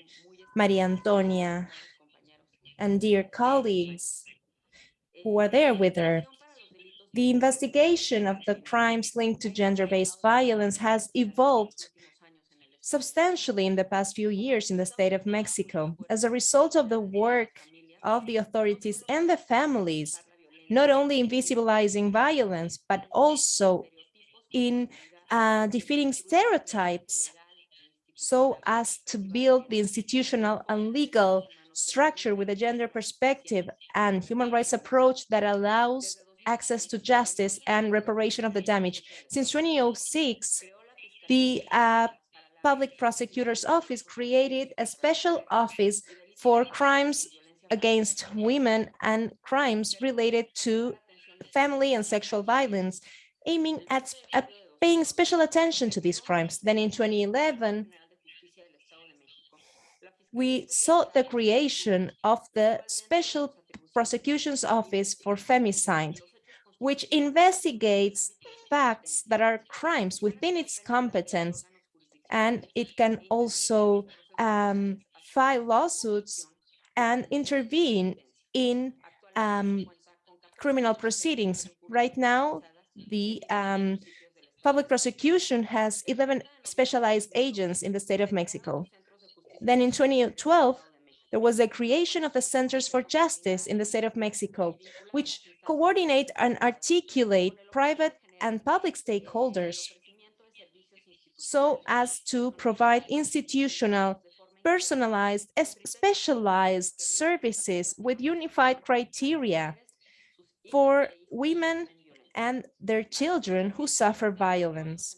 Maria Antonia, and dear colleagues who are there with her. The investigation of the crimes linked to gender-based violence has evolved substantially in the past few years in the state of Mexico. As a result of the work of the authorities and the families, not only in visibilizing violence, but also in uh, defeating stereotypes so as to build the institutional and legal structure with a gender perspective and human rights approach that allows access to justice and reparation of the damage. Since 2006, the uh, Public Prosecutor's Office created a special office for crimes against women and crimes related to family and sexual violence, aiming at, at paying special attention to these crimes. Then in 2011, we sought the creation of the Special Prosecution's Office for Femicide, which investigates facts that are crimes within its competence. And it can also um, file lawsuits and intervene in um, criminal proceedings. Right now, the um, public prosecution has 11 specialized agents in the state of Mexico. Then in 2012, there was a creation of the Centers for Justice in the state of Mexico, which coordinate and articulate private and public stakeholders so as to provide institutional, personalized, specialized services with unified criteria for women and their children who suffer violence.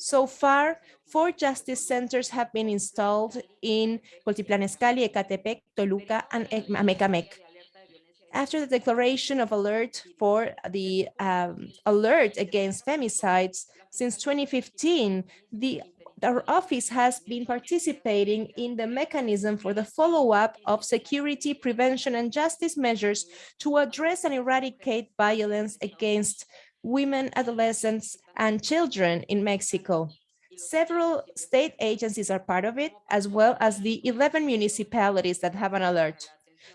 So far, four justice centers have been installed in Cuautitlán Izcalli, Ecatepec, Toluca, and Amecamec. After the declaration of alert for the um, alert against femicides, since 2015, the our office has been participating in the mechanism for the follow-up of security, prevention, and justice measures to address and eradicate violence against women, adolescents, and children in Mexico. Several state agencies are part of it, as well as the 11 municipalities that have an alert.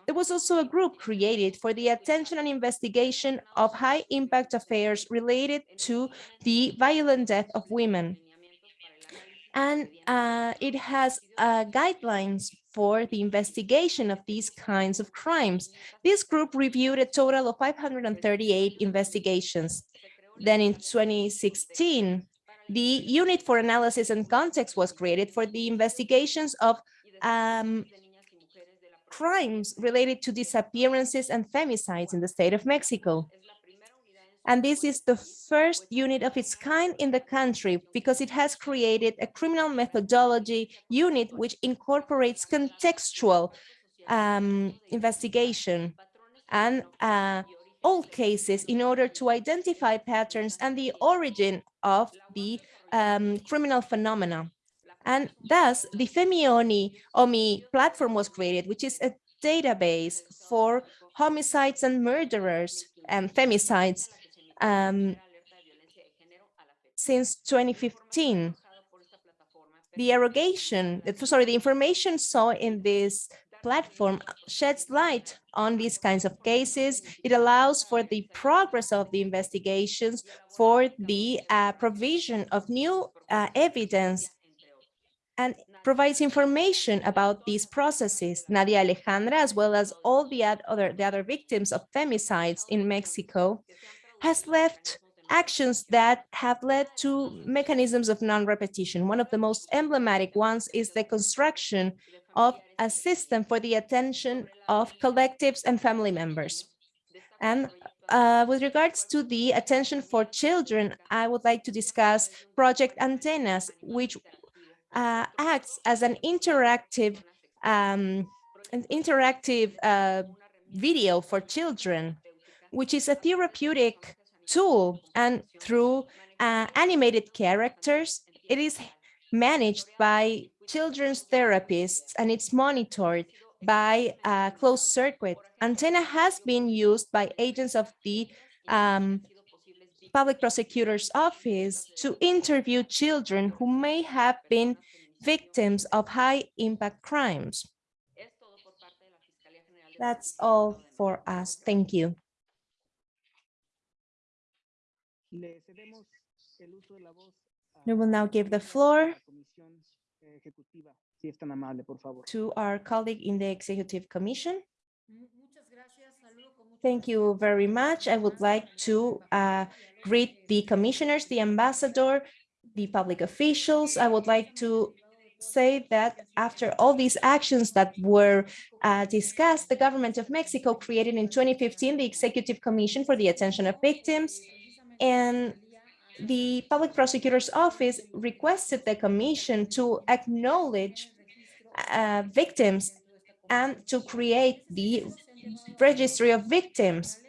There was also a group created for the attention and investigation of high impact affairs related to the violent death of women. And uh, it has uh, guidelines for the investigation of these kinds of crimes. This group reviewed a total of 538 investigations. Then in 2016, the Unit for Analysis and Context was created for the investigations of um, crimes related to disappearances and femicides in the state of Mexico. And this is the first unit of its kind in the country because it has created a criminal methodology unit which incorporates contextual um, investigation and uh, all cases in order to identify patterns and the origin of the um, criminal phenomena. And thus, the FemiOMI OMI platform was created, which is a database for homicides and murderers and femicides um, since 2015. The erogation, sorry, the information saw in this platform sheds light on these kinds of cases. It allows for the progress of the investigations, for the uh, provision of new uh, evidence, and provides information about these processes. Nadia Alejandra, as well as all the other, the other victims of femicides in Mexico, has left actions that have led to mechanisms of non-repetition. One of the most emblematic ones is the construction of a system for the attention of collectives and family members. And uh, with regards to the attention for children, I would like to discuss Project Antenas, which uh, acts as an interactive, um, an interactive uh, video for children which is a therapeutic tool. And through uh, animated characters, it is managed by children's therapists and it's monitored by a closed circuit. Antena has been used by agents of the um, public prosecutor's office to interview children who may have been victims of high impact crimes. That's all for us. Thank you. We will now give the floor to our colleague in the Executive Commission. Thank you very much. I would like to uh, greet the commissioners, the ambassador, the public officials. I would like to say that after all these actions that were uh, discussed, the government of Mexico created in 2015 the Executive Commission for the Attention of Victims, and the Public Prosecutor's Office requested the commission to acknowledge uh, victims and to create the registry of victims.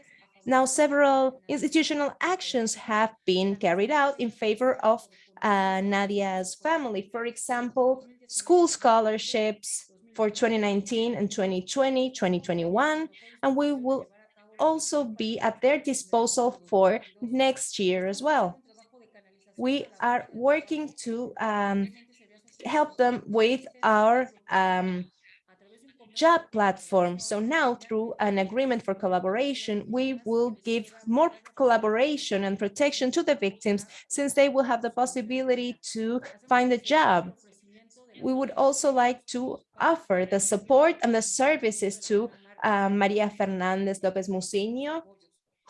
Now, several institutional actions have been carried out in favor of uh, Nadia's family. For example, school scholarships for 2019 and 2020, 2021, and we will also be at their disposal for next year as well. We are working to um, help them with our um, job platform. So now through an agreement for collaboration, we will give more collaboration and protection to the victims since they will have the possibility to find a job. We would also like to offer the support and the services to Maria Fernandez Lopez Muciño,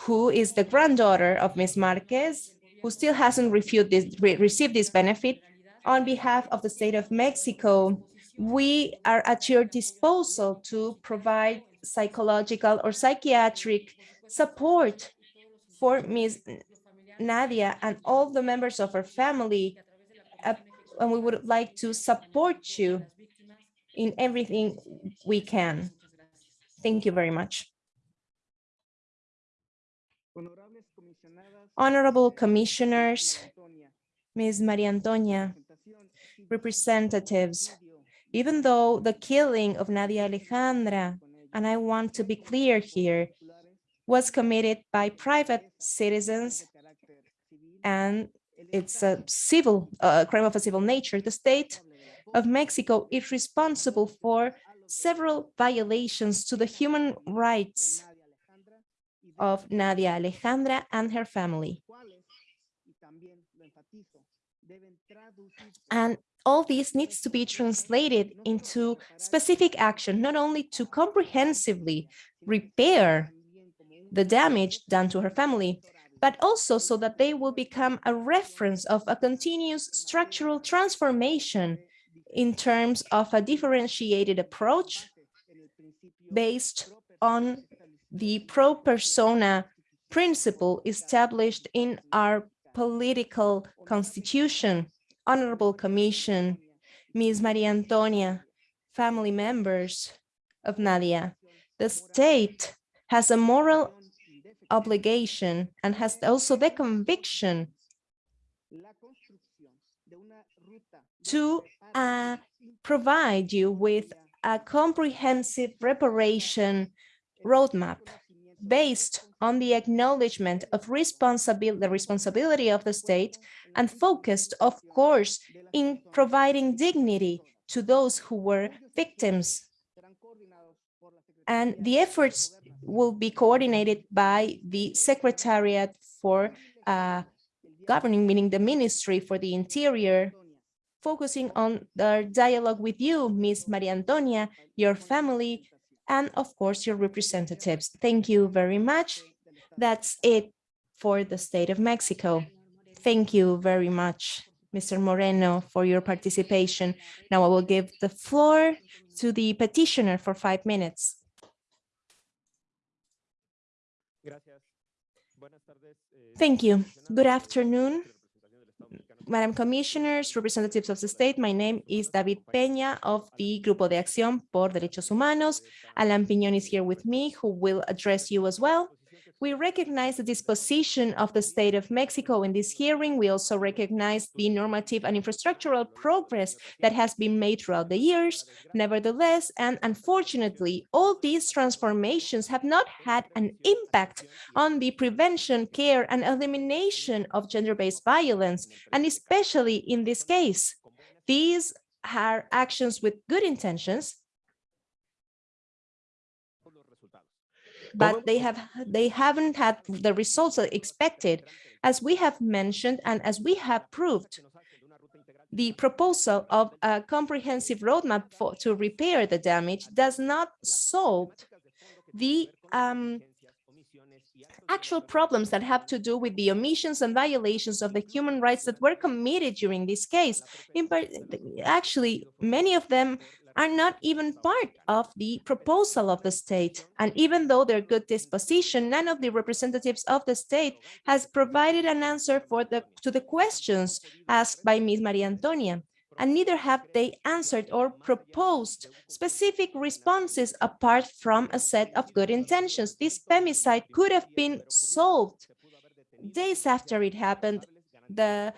who is the granddaughter of Ms. Marquez, who still hasn't this, re received this benefit. On behalf of the state of Mexico, we are at your disposal to provide psychological or psychiatric support for Ms. Nadia and all the members of her family. Uh, and we would like to support you in everything we can. Thank you very much. Honorable commissioners, Ms. Maria Antonia, representatives, even though the killing of Nadia Alejandra, and I want to be clear here, was committed by private citizens and it's a civil uh, crime of a civil nature. The state of Mexico is responsible for several violations to the human rights of Nadia Alejandra and her family. And all this needs to be translated into specific action, not only to comprehensively repair the damage done to her family, but also so that they will become a reference of a continuous structural transformation in terms of a differentiated approach based on the pro persona principle established in our political constitution Honorable Commission, Ms. Maria Antonia, family members of Nadia. The state has a moral obligation and has also the conviction to uh, provide you with a comprehensive reparation roadmap based on the acknowledgement of responsibility, the responsibility of the state and focused, of course, in providing dignity to those who were victims. And the efforts will be coordinated by the Secretariat for uh, Governing, meaning the Ministry for the Interior, focusing on the dialogue with you, Ms. Maria Antonia, your family, and of course your representatives. Thank you very much. That's it for the state of Mexico. Thank you very much, Mr. Moreno, for your participation. Now I will give the floor to the petitioner for five minutes. Thank you. Good afternoon. Madam Commissioners, representatives of the state, my name is David Peña of the Grupo de Acción por Derechos Humanos. Alan Piñón is here with me, who will address you as well. We recognize the disposition of the state of Mexico in this hearing. We also recognize the normative and infrastructural progress that has been made throughout the years. Nevertheless, and unfortunately, all these transformations have not had an impact on the prevention, care, and elimination of gender-based violence, and especially in this case. These are actions with good intentions, but they have they haven't had the results expected. As we have mentioned and as we have proved, the proposal of a comprehensive roadmap for, to repair the damage does not solve the um, actual problems that have to do with the omissions and violations of the human rights that were committed during this case. In part, actually, many of them are not even part of the proposal of the state. And even though they're good disposition, none of the representatives of the state has provided an answer for the to the questions asked by Ms. Maria Antonia and neither have they answered or proposed specific responses apart from a set of good intentions. This femicide could have been solved days after it happened. The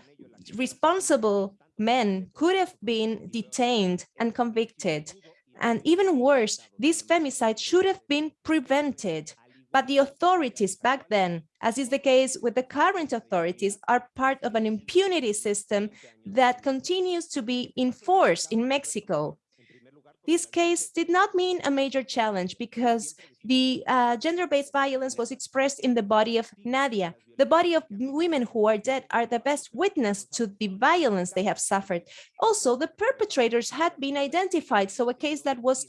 responsible men could have been detained and convicted. And even worse, this femicide should have been prevented. But the authorities back then, as is the case with the current authorities, are part of an impunity system that continues to be enforced in Mexico. This case did not mean a major challenge because the uh, gender-based violence was expressed in the body of Nadia. The body of women who are dead are the best witness to the violence they have suffered. Also, the perpetrators had been identified, so a case that was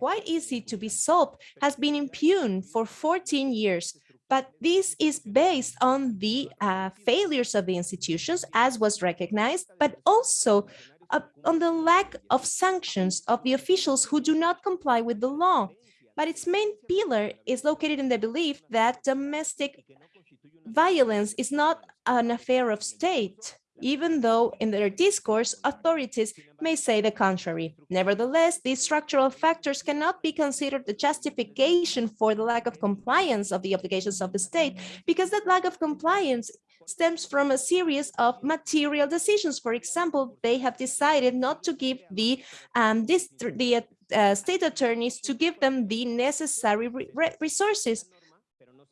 quite easy to be solved, has been impugned for 14 years. But this is based on the uh, failures of the institutions, as was recognized, but also on the lack of sanctions of the officials who do not comply with the law. But its main pillar is located in the belief that domestic violence is not an affair of state, even though in their discourse, authorities may say the contrary. Nevertheless, these structural factors cannot be considered the justification for the lack of compliance of the obligations of the state, because that lack of compliance stems from a series of material decisions. For example, they have decided not to give the, um, this, the uh, state attorneys to give them the necessary re resources.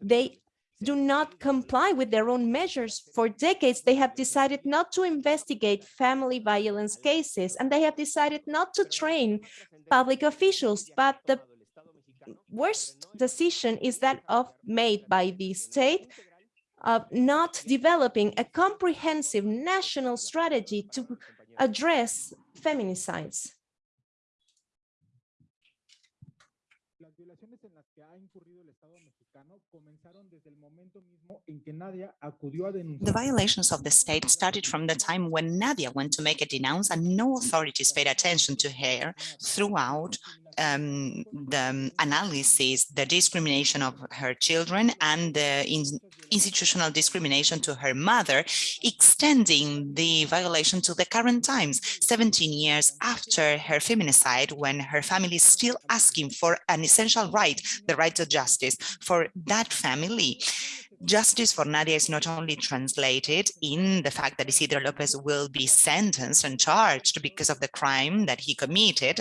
They do not comply with their own measures. For decades, they have decided not to investigate family violence cases, and they have decided not to train public officials. But the worst decision is that of made by the state of not developing a comprehensive national strategy to address feminicides. The violations of the state started from the time when Nadia went to make a denounce and no authorities paid attention to her throughout um, the analysis, the discrimination of her children and the in institutional discrimination to her mother, extending the violation to the current times, 17 years after her feminicide, when her family is still asking for an essential right, the right to justice for that family. Justice for Nadia is not only translated in the fact that Isidro Lopez will be sentenced and charged because of the crime that he committed,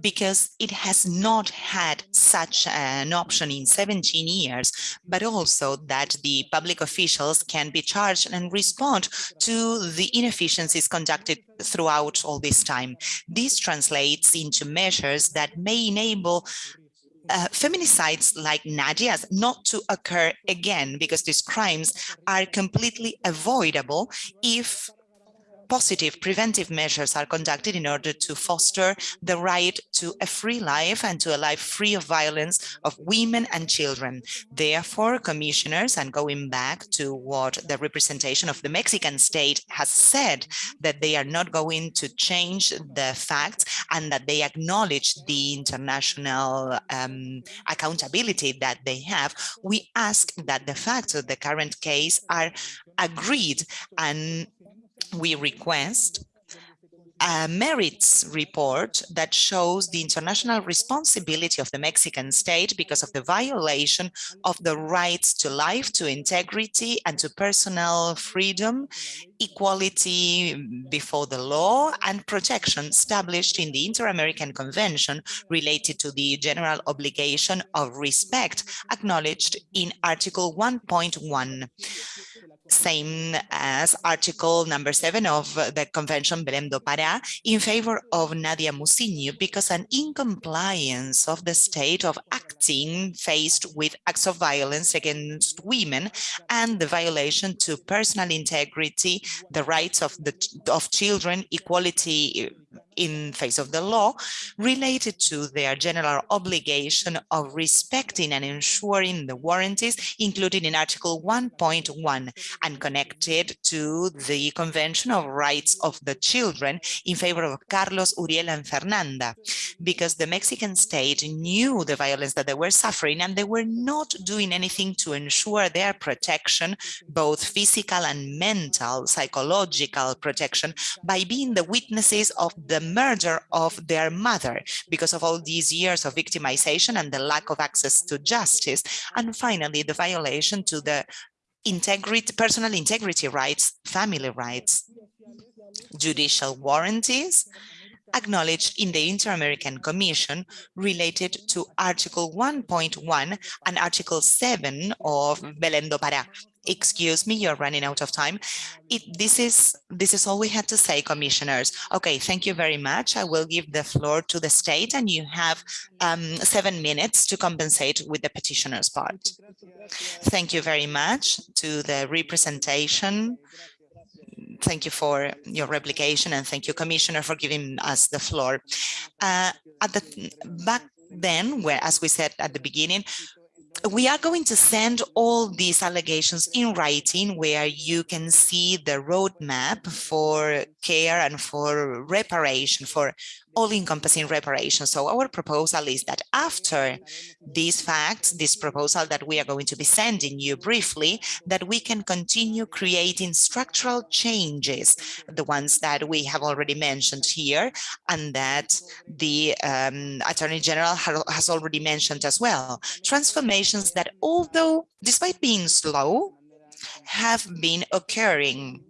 because it has not had such an option in 17 years, but also that the public officials can be charged and respond to the inefficiencies conducted throughout all this time. This translates into measures that may enable uh, feminicides like Nadia's not to occur again because these crimes are completely avoidable if positive preventive measures are conducted in order to foster the right to a free life and to a life free of violence of women and children. Therefore, commissioners, and going back to what the representation of the Mexican state has said, that they are not going to change the facts and that they acknowledge the international um, accountability that they have, we ask that the facts of the current case are agreed and we request a merits report that shows the international responsibility of the Mexican state because of the violation of the rights to life, to integrity, and to personal freedom, equality before the law, and protection established in the Inter-American Convention related to the general obligation of respect acknowledged in Article 1.1 same as article number seven of the convention Belém do Pará in favor of Nadia Muciño because an incompliance of the state of acting faced with acts of violence against women and the violation to personal integrity, the rights of the of children, equality in face of the law related to their general obligation of respecting and ensuring the warranties included in Article 1.1 and connected to the Convention of Rights of the Children in favor of Carlos, Uriel and Fernanda, because the Mexican state knew the violence that they were suffering and they were not doing anything to ensure their protection, both physical and mental, psychological protection, by being the witnesses of the murder of their mother because of all these years of victimization and the lack of access to justice. And finally, the violation to the integrity, personal integrity rights, family rights, judicial warranties, acknowledged in the Inter-American Commission related to Article 1.1 and Article 7 of Belém do Pará. Excuse me, you're running out of time. It, this is this is all we had to say, commissioners. Okay, thank you very much. I will give the floor to the state and you have um, seven minutes to compensate with the petitioner's part. Thank you very much to the representation thank you for your replication and thank you, Commissioner, for giving us the floor. Uh, at the back then, where, as we said at the beginning, we are going to send all these allegations in writing where you can see the roadmap for care and for reparation, for all-encompassing reparation. So our proposal is that after these facts, this proposal that we are going to be sending you briefly, that we can continue creating structural changes, the ones that we have already mentioned here, and that the um, Attorney General has already mentioned as well. That, although despite being slow, have been occurring.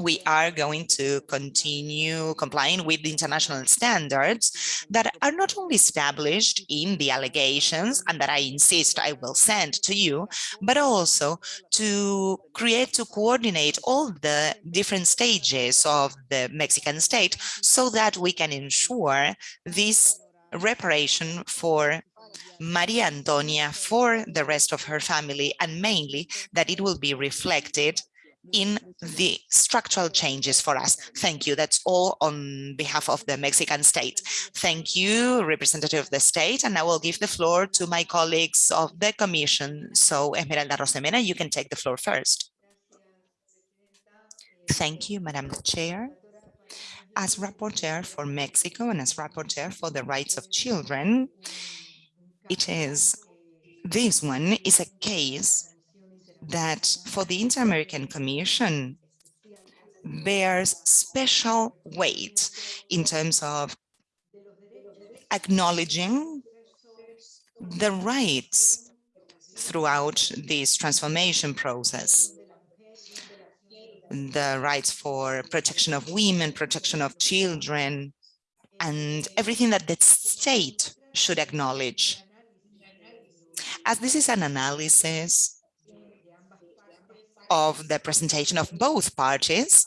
We are going to continue complying with the international standards that are not only established in the allegations and that I insist I will send to you, but also to create, to coordinate all the different stages of the Mexican state so that we can ensure this reparation for Maria Antonia for the rest of her family and mainly that it will be reflected in the structural changes for us. Thank you. That's all on behalf of the Mexican state. Thank you, representative of the state. And I will give the floor to my colleagues of the commission. So Esmeralda Arosemena, you can take the floor first. Thank you, Madam Chair. As rapporteur for Mexico and as rapporteur for the rights of children, it is this one is a case that for the Inter-American Commission bears special weight in terms of acknowledging the rights throughout this transformation process. The rights for protection of women, protection of children, and everything that the state should acknowledge. As this is an analysis of the presentation of both parties.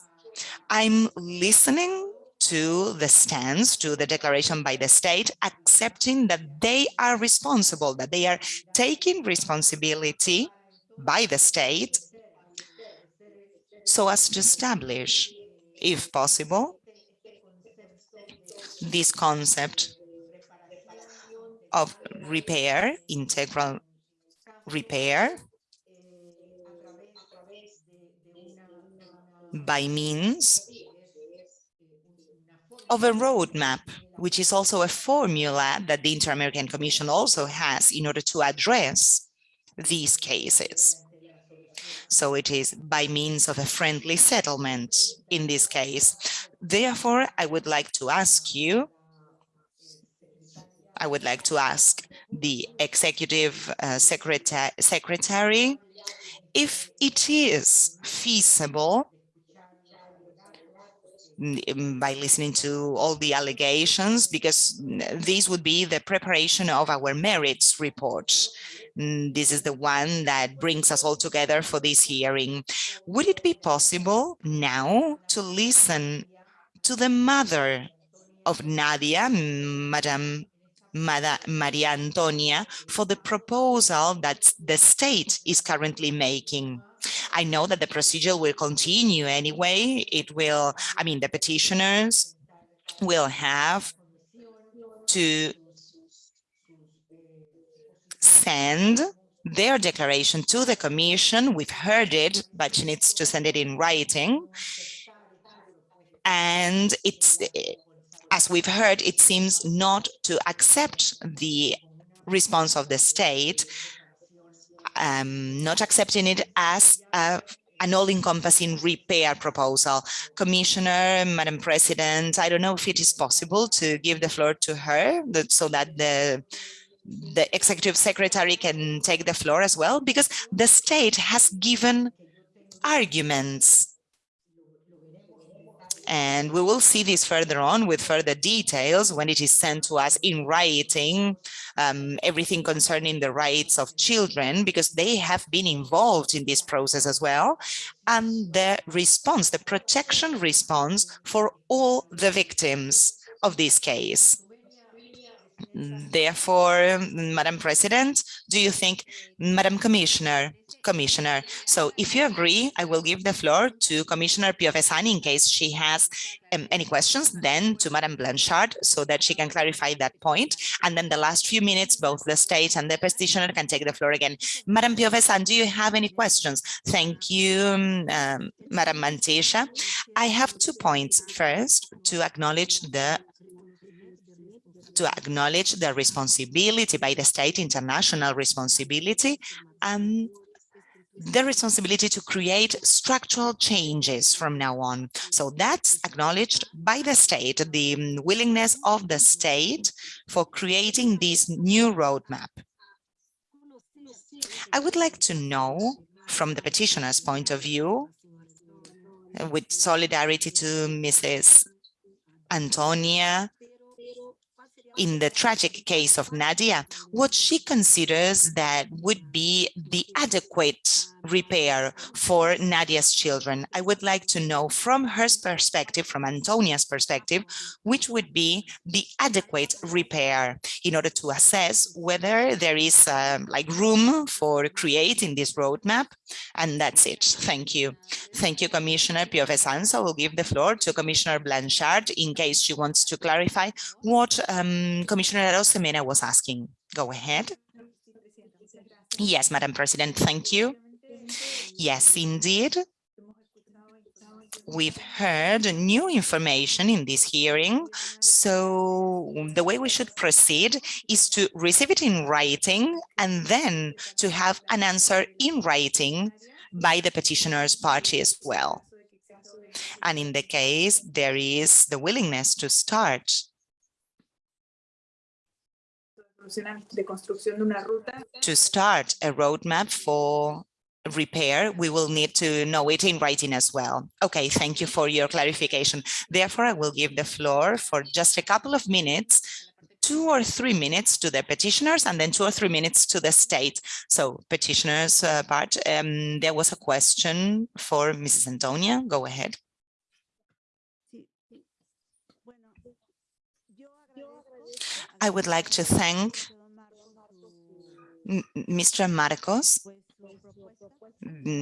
I'm listening to the stance, to the declaration by the state, accepting that they are responsible, that they are taking responsibility by the state so as to establish, if possible, this concept of repair, integral repair, by means of a roadmap, which is also a formula that the Inter-American Commission also has in order to address these cases. So it is by means of a friendly settlement in this case. Therefore, I would like to ask you, I would like to ask the executive uh, secretary, secretary if it is feasible mm, um, by listening to all the allegations, because mm, this would be the preparation of our merits report. Mm, this is the one that brings us all together for this hearing. Would it be possible now to listen to the mother of Nadia, Madam Maria Antonia, for the proposal that the state is currently making? I know that the procedure will continue anyway. It will, I mean, the petitioners will have to send their declaration to the commission. We've heard it, but she needs to send it in writing. And it's, as we've heard, it seems not to accept the response of the state, um, not accepting it as a an all-encompassing repair proposal. Commissioner, Madam President, I don't know if it is possible to give the floor to her so that the the executive secretary can take the floor as well, because the state has given arguments and we will see this further on with further details when it is sent to us in writing, um, everything concerning the rights of children, because they have been involved in this process as well. And the response, the protection response for all the victims of this case. Therefore, Madam President, do you think, Madam Commissioner, Commissioner, so if you agree, I will give the floor to Commissioner Piovesan in case she has um, any questions, then to Madame Blanchard so that she can clarify that point. And then the last few minutes, both the state and the petitioner can take the floor again. Madame Piovesan, do you have any questions? Thank you, um, Madam Mantilla. I have two points. First, to acknowledge the to acknowledge the responsibility by the state, international responsibility, and the responsibility to create structural changes from now on. So that's acknowledged by the state, the willingness of the state for creating this new roadmap. I would like to know from the petitioner's point of view, with solidarity to Mrs. Antonia in the tragic case of Nadia, what she considers that would be the adequate repair for Nadia's children. I would like to know from her perspective, from Antonia's perspective, which would be the adequate repair in order to assess whether there is um, like room for creating this roadmap. And that's it. Thank you. Thank you, Commissioner Piovesan. So we'll give the floor to Commissioner Blanchard in case she wants to clarify what um, Commissioner Arosemena was asking. Go ahead. Yes, Madam President, thank you. Yes, indeed. We've heard new information in this hearing, so the way we should proceed is to receive it in writing and then to have an answer in writing by the petitioner's party as well. And in the case there is the willingness to start to start a roadmap for repair, we will need to know it in writing as well. Okay, thank you for your clarification. Therefore, I will give the floor for just a couple of minutes, two or three minutes to the petitioners and then two or three minutes to the state. So petitioners uh, part, um, there was a question for Mrs. Antonia. Go ahead. I would like to thank Mr. Marcos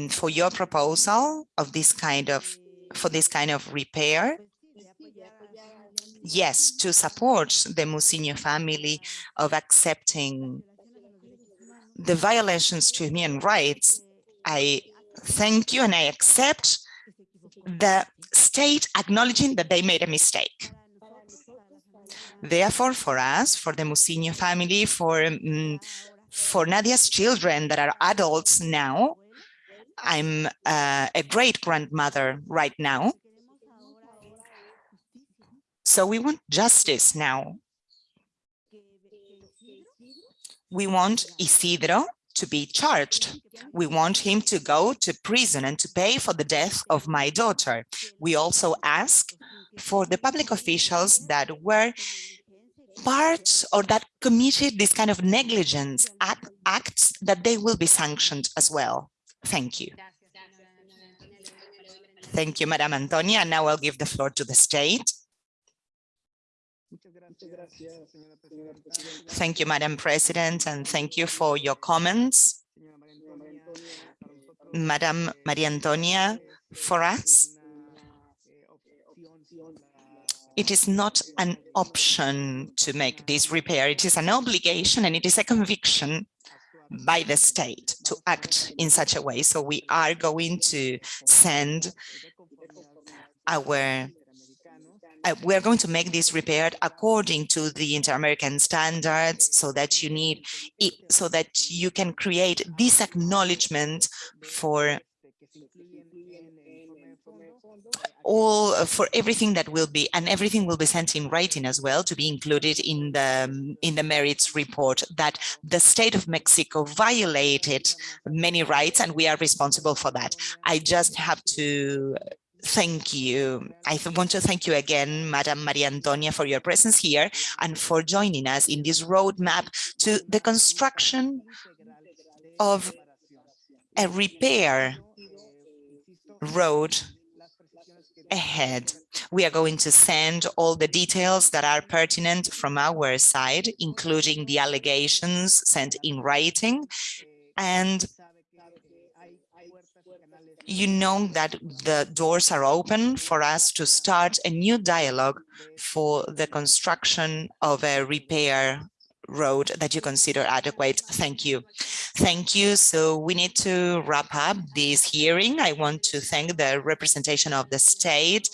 for your proposal of this kind of for this kind of repair? Yes to support the Muciño family of accepting the violations to human rights I thank you and I accept the state acknowledging that they made a mistake. Therefore for us for the Muciño family for um, for Nadia's children that are adults now I'm uh, a great grandmother right now. So we want justice now. We want Isidro to be charged. We want him to go to prison and to pay for the death of my daughter. We also ask for the public officials that were part or that committed this kind of negligence act, acts that they will be sanctioned as well. Thank you. Thank you, Madam Antonia. Now I'll give the floor to the state. Thank you, Madam President, and thank you for your comments. Madam Maria Antonia, for us, it is not an option to make this repair. It is an obligation and it is a conviction by the state to act in such a way. So we are going to send our uh, we're going to make this repaired according to the inter-American standards so that you need so that you can create this acknowledgement for all uh, for everything that will be and everything will be sent in writing as well to be included in the um, in the merits report that the state of Mexico violated many rights and we are responsible for that. I just have to thank you. I want to thank you again, Madam Maria Antonia, for your presence here and for joining us in this roadmap to the construction of a repair road ahead. We are going to send all the details that are pertinent from our side, including the allegations sent in writing. And you know that the doors are open for us to start a new dialogue for the construction of a repair road that you consider adequate. Thank you. Thank you. So we need to wrap up this hearing. I want to thank the representation of the state,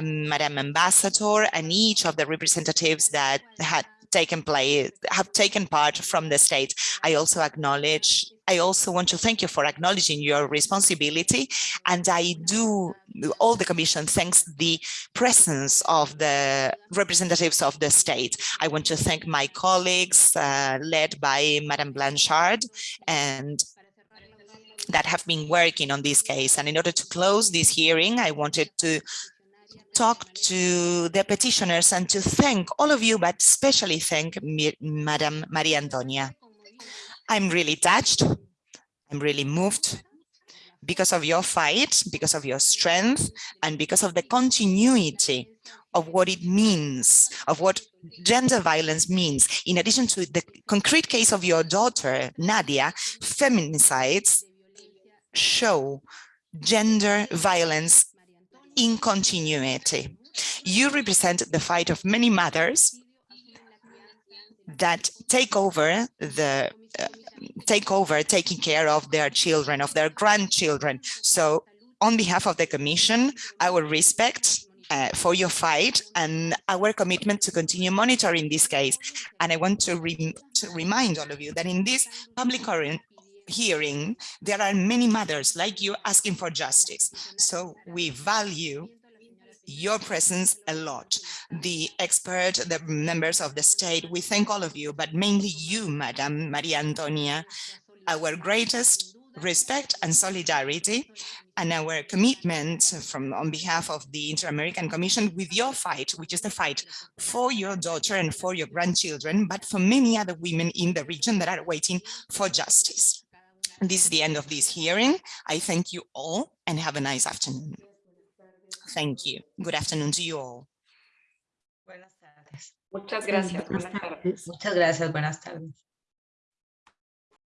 Madam Ambassador, and each of the representatives that had taken place, have taken part from the state. I also acknowledge I also want to thank you for acknowledging your responsibility. And I do, all the commission thanks the presence of the representatives of the state. I want to thank my colleagues uh, led by Madame Blanchard and that have been working on this case. And in order to close this hearing, I wanted to talk to the petitioners and to thank all of you, but especially thank Madam Maria Antonia. I'm really touched. I'm really moved because of your fight, because of your strength, and because of the continuity of what it means, of what gender violence means. In addition to the concrete case of your daughter, Nadia, feminicides show gender violence in continuity. You represent the fight of many mothers that take over the uh, take over taking care of their children, of their grandchildren. So on behalf of the Commission, our respect uh, for your fight and our commitment to continue monitoring this case. And I want to, re to remind all of you that in this public hearing, there are many mothers like you asking for justice. So we value your presence a lot. The expert, the members of the state, we thank all of you, but mainly you, Madam Maria Antonia, our greatest respect and solidarity and our commitment from on behalf of the Inter-American Commission with your fight, which is the fight for your daughter and for your grandchildren, but for many other women in the region that are waiting for justice. This is the end of this hearing. I thank you all and have a nice afternoon. Thank you. Good afternoon to you all. Muchas gracias. Buenas tardes. Muchas gracias. Buenas tardes.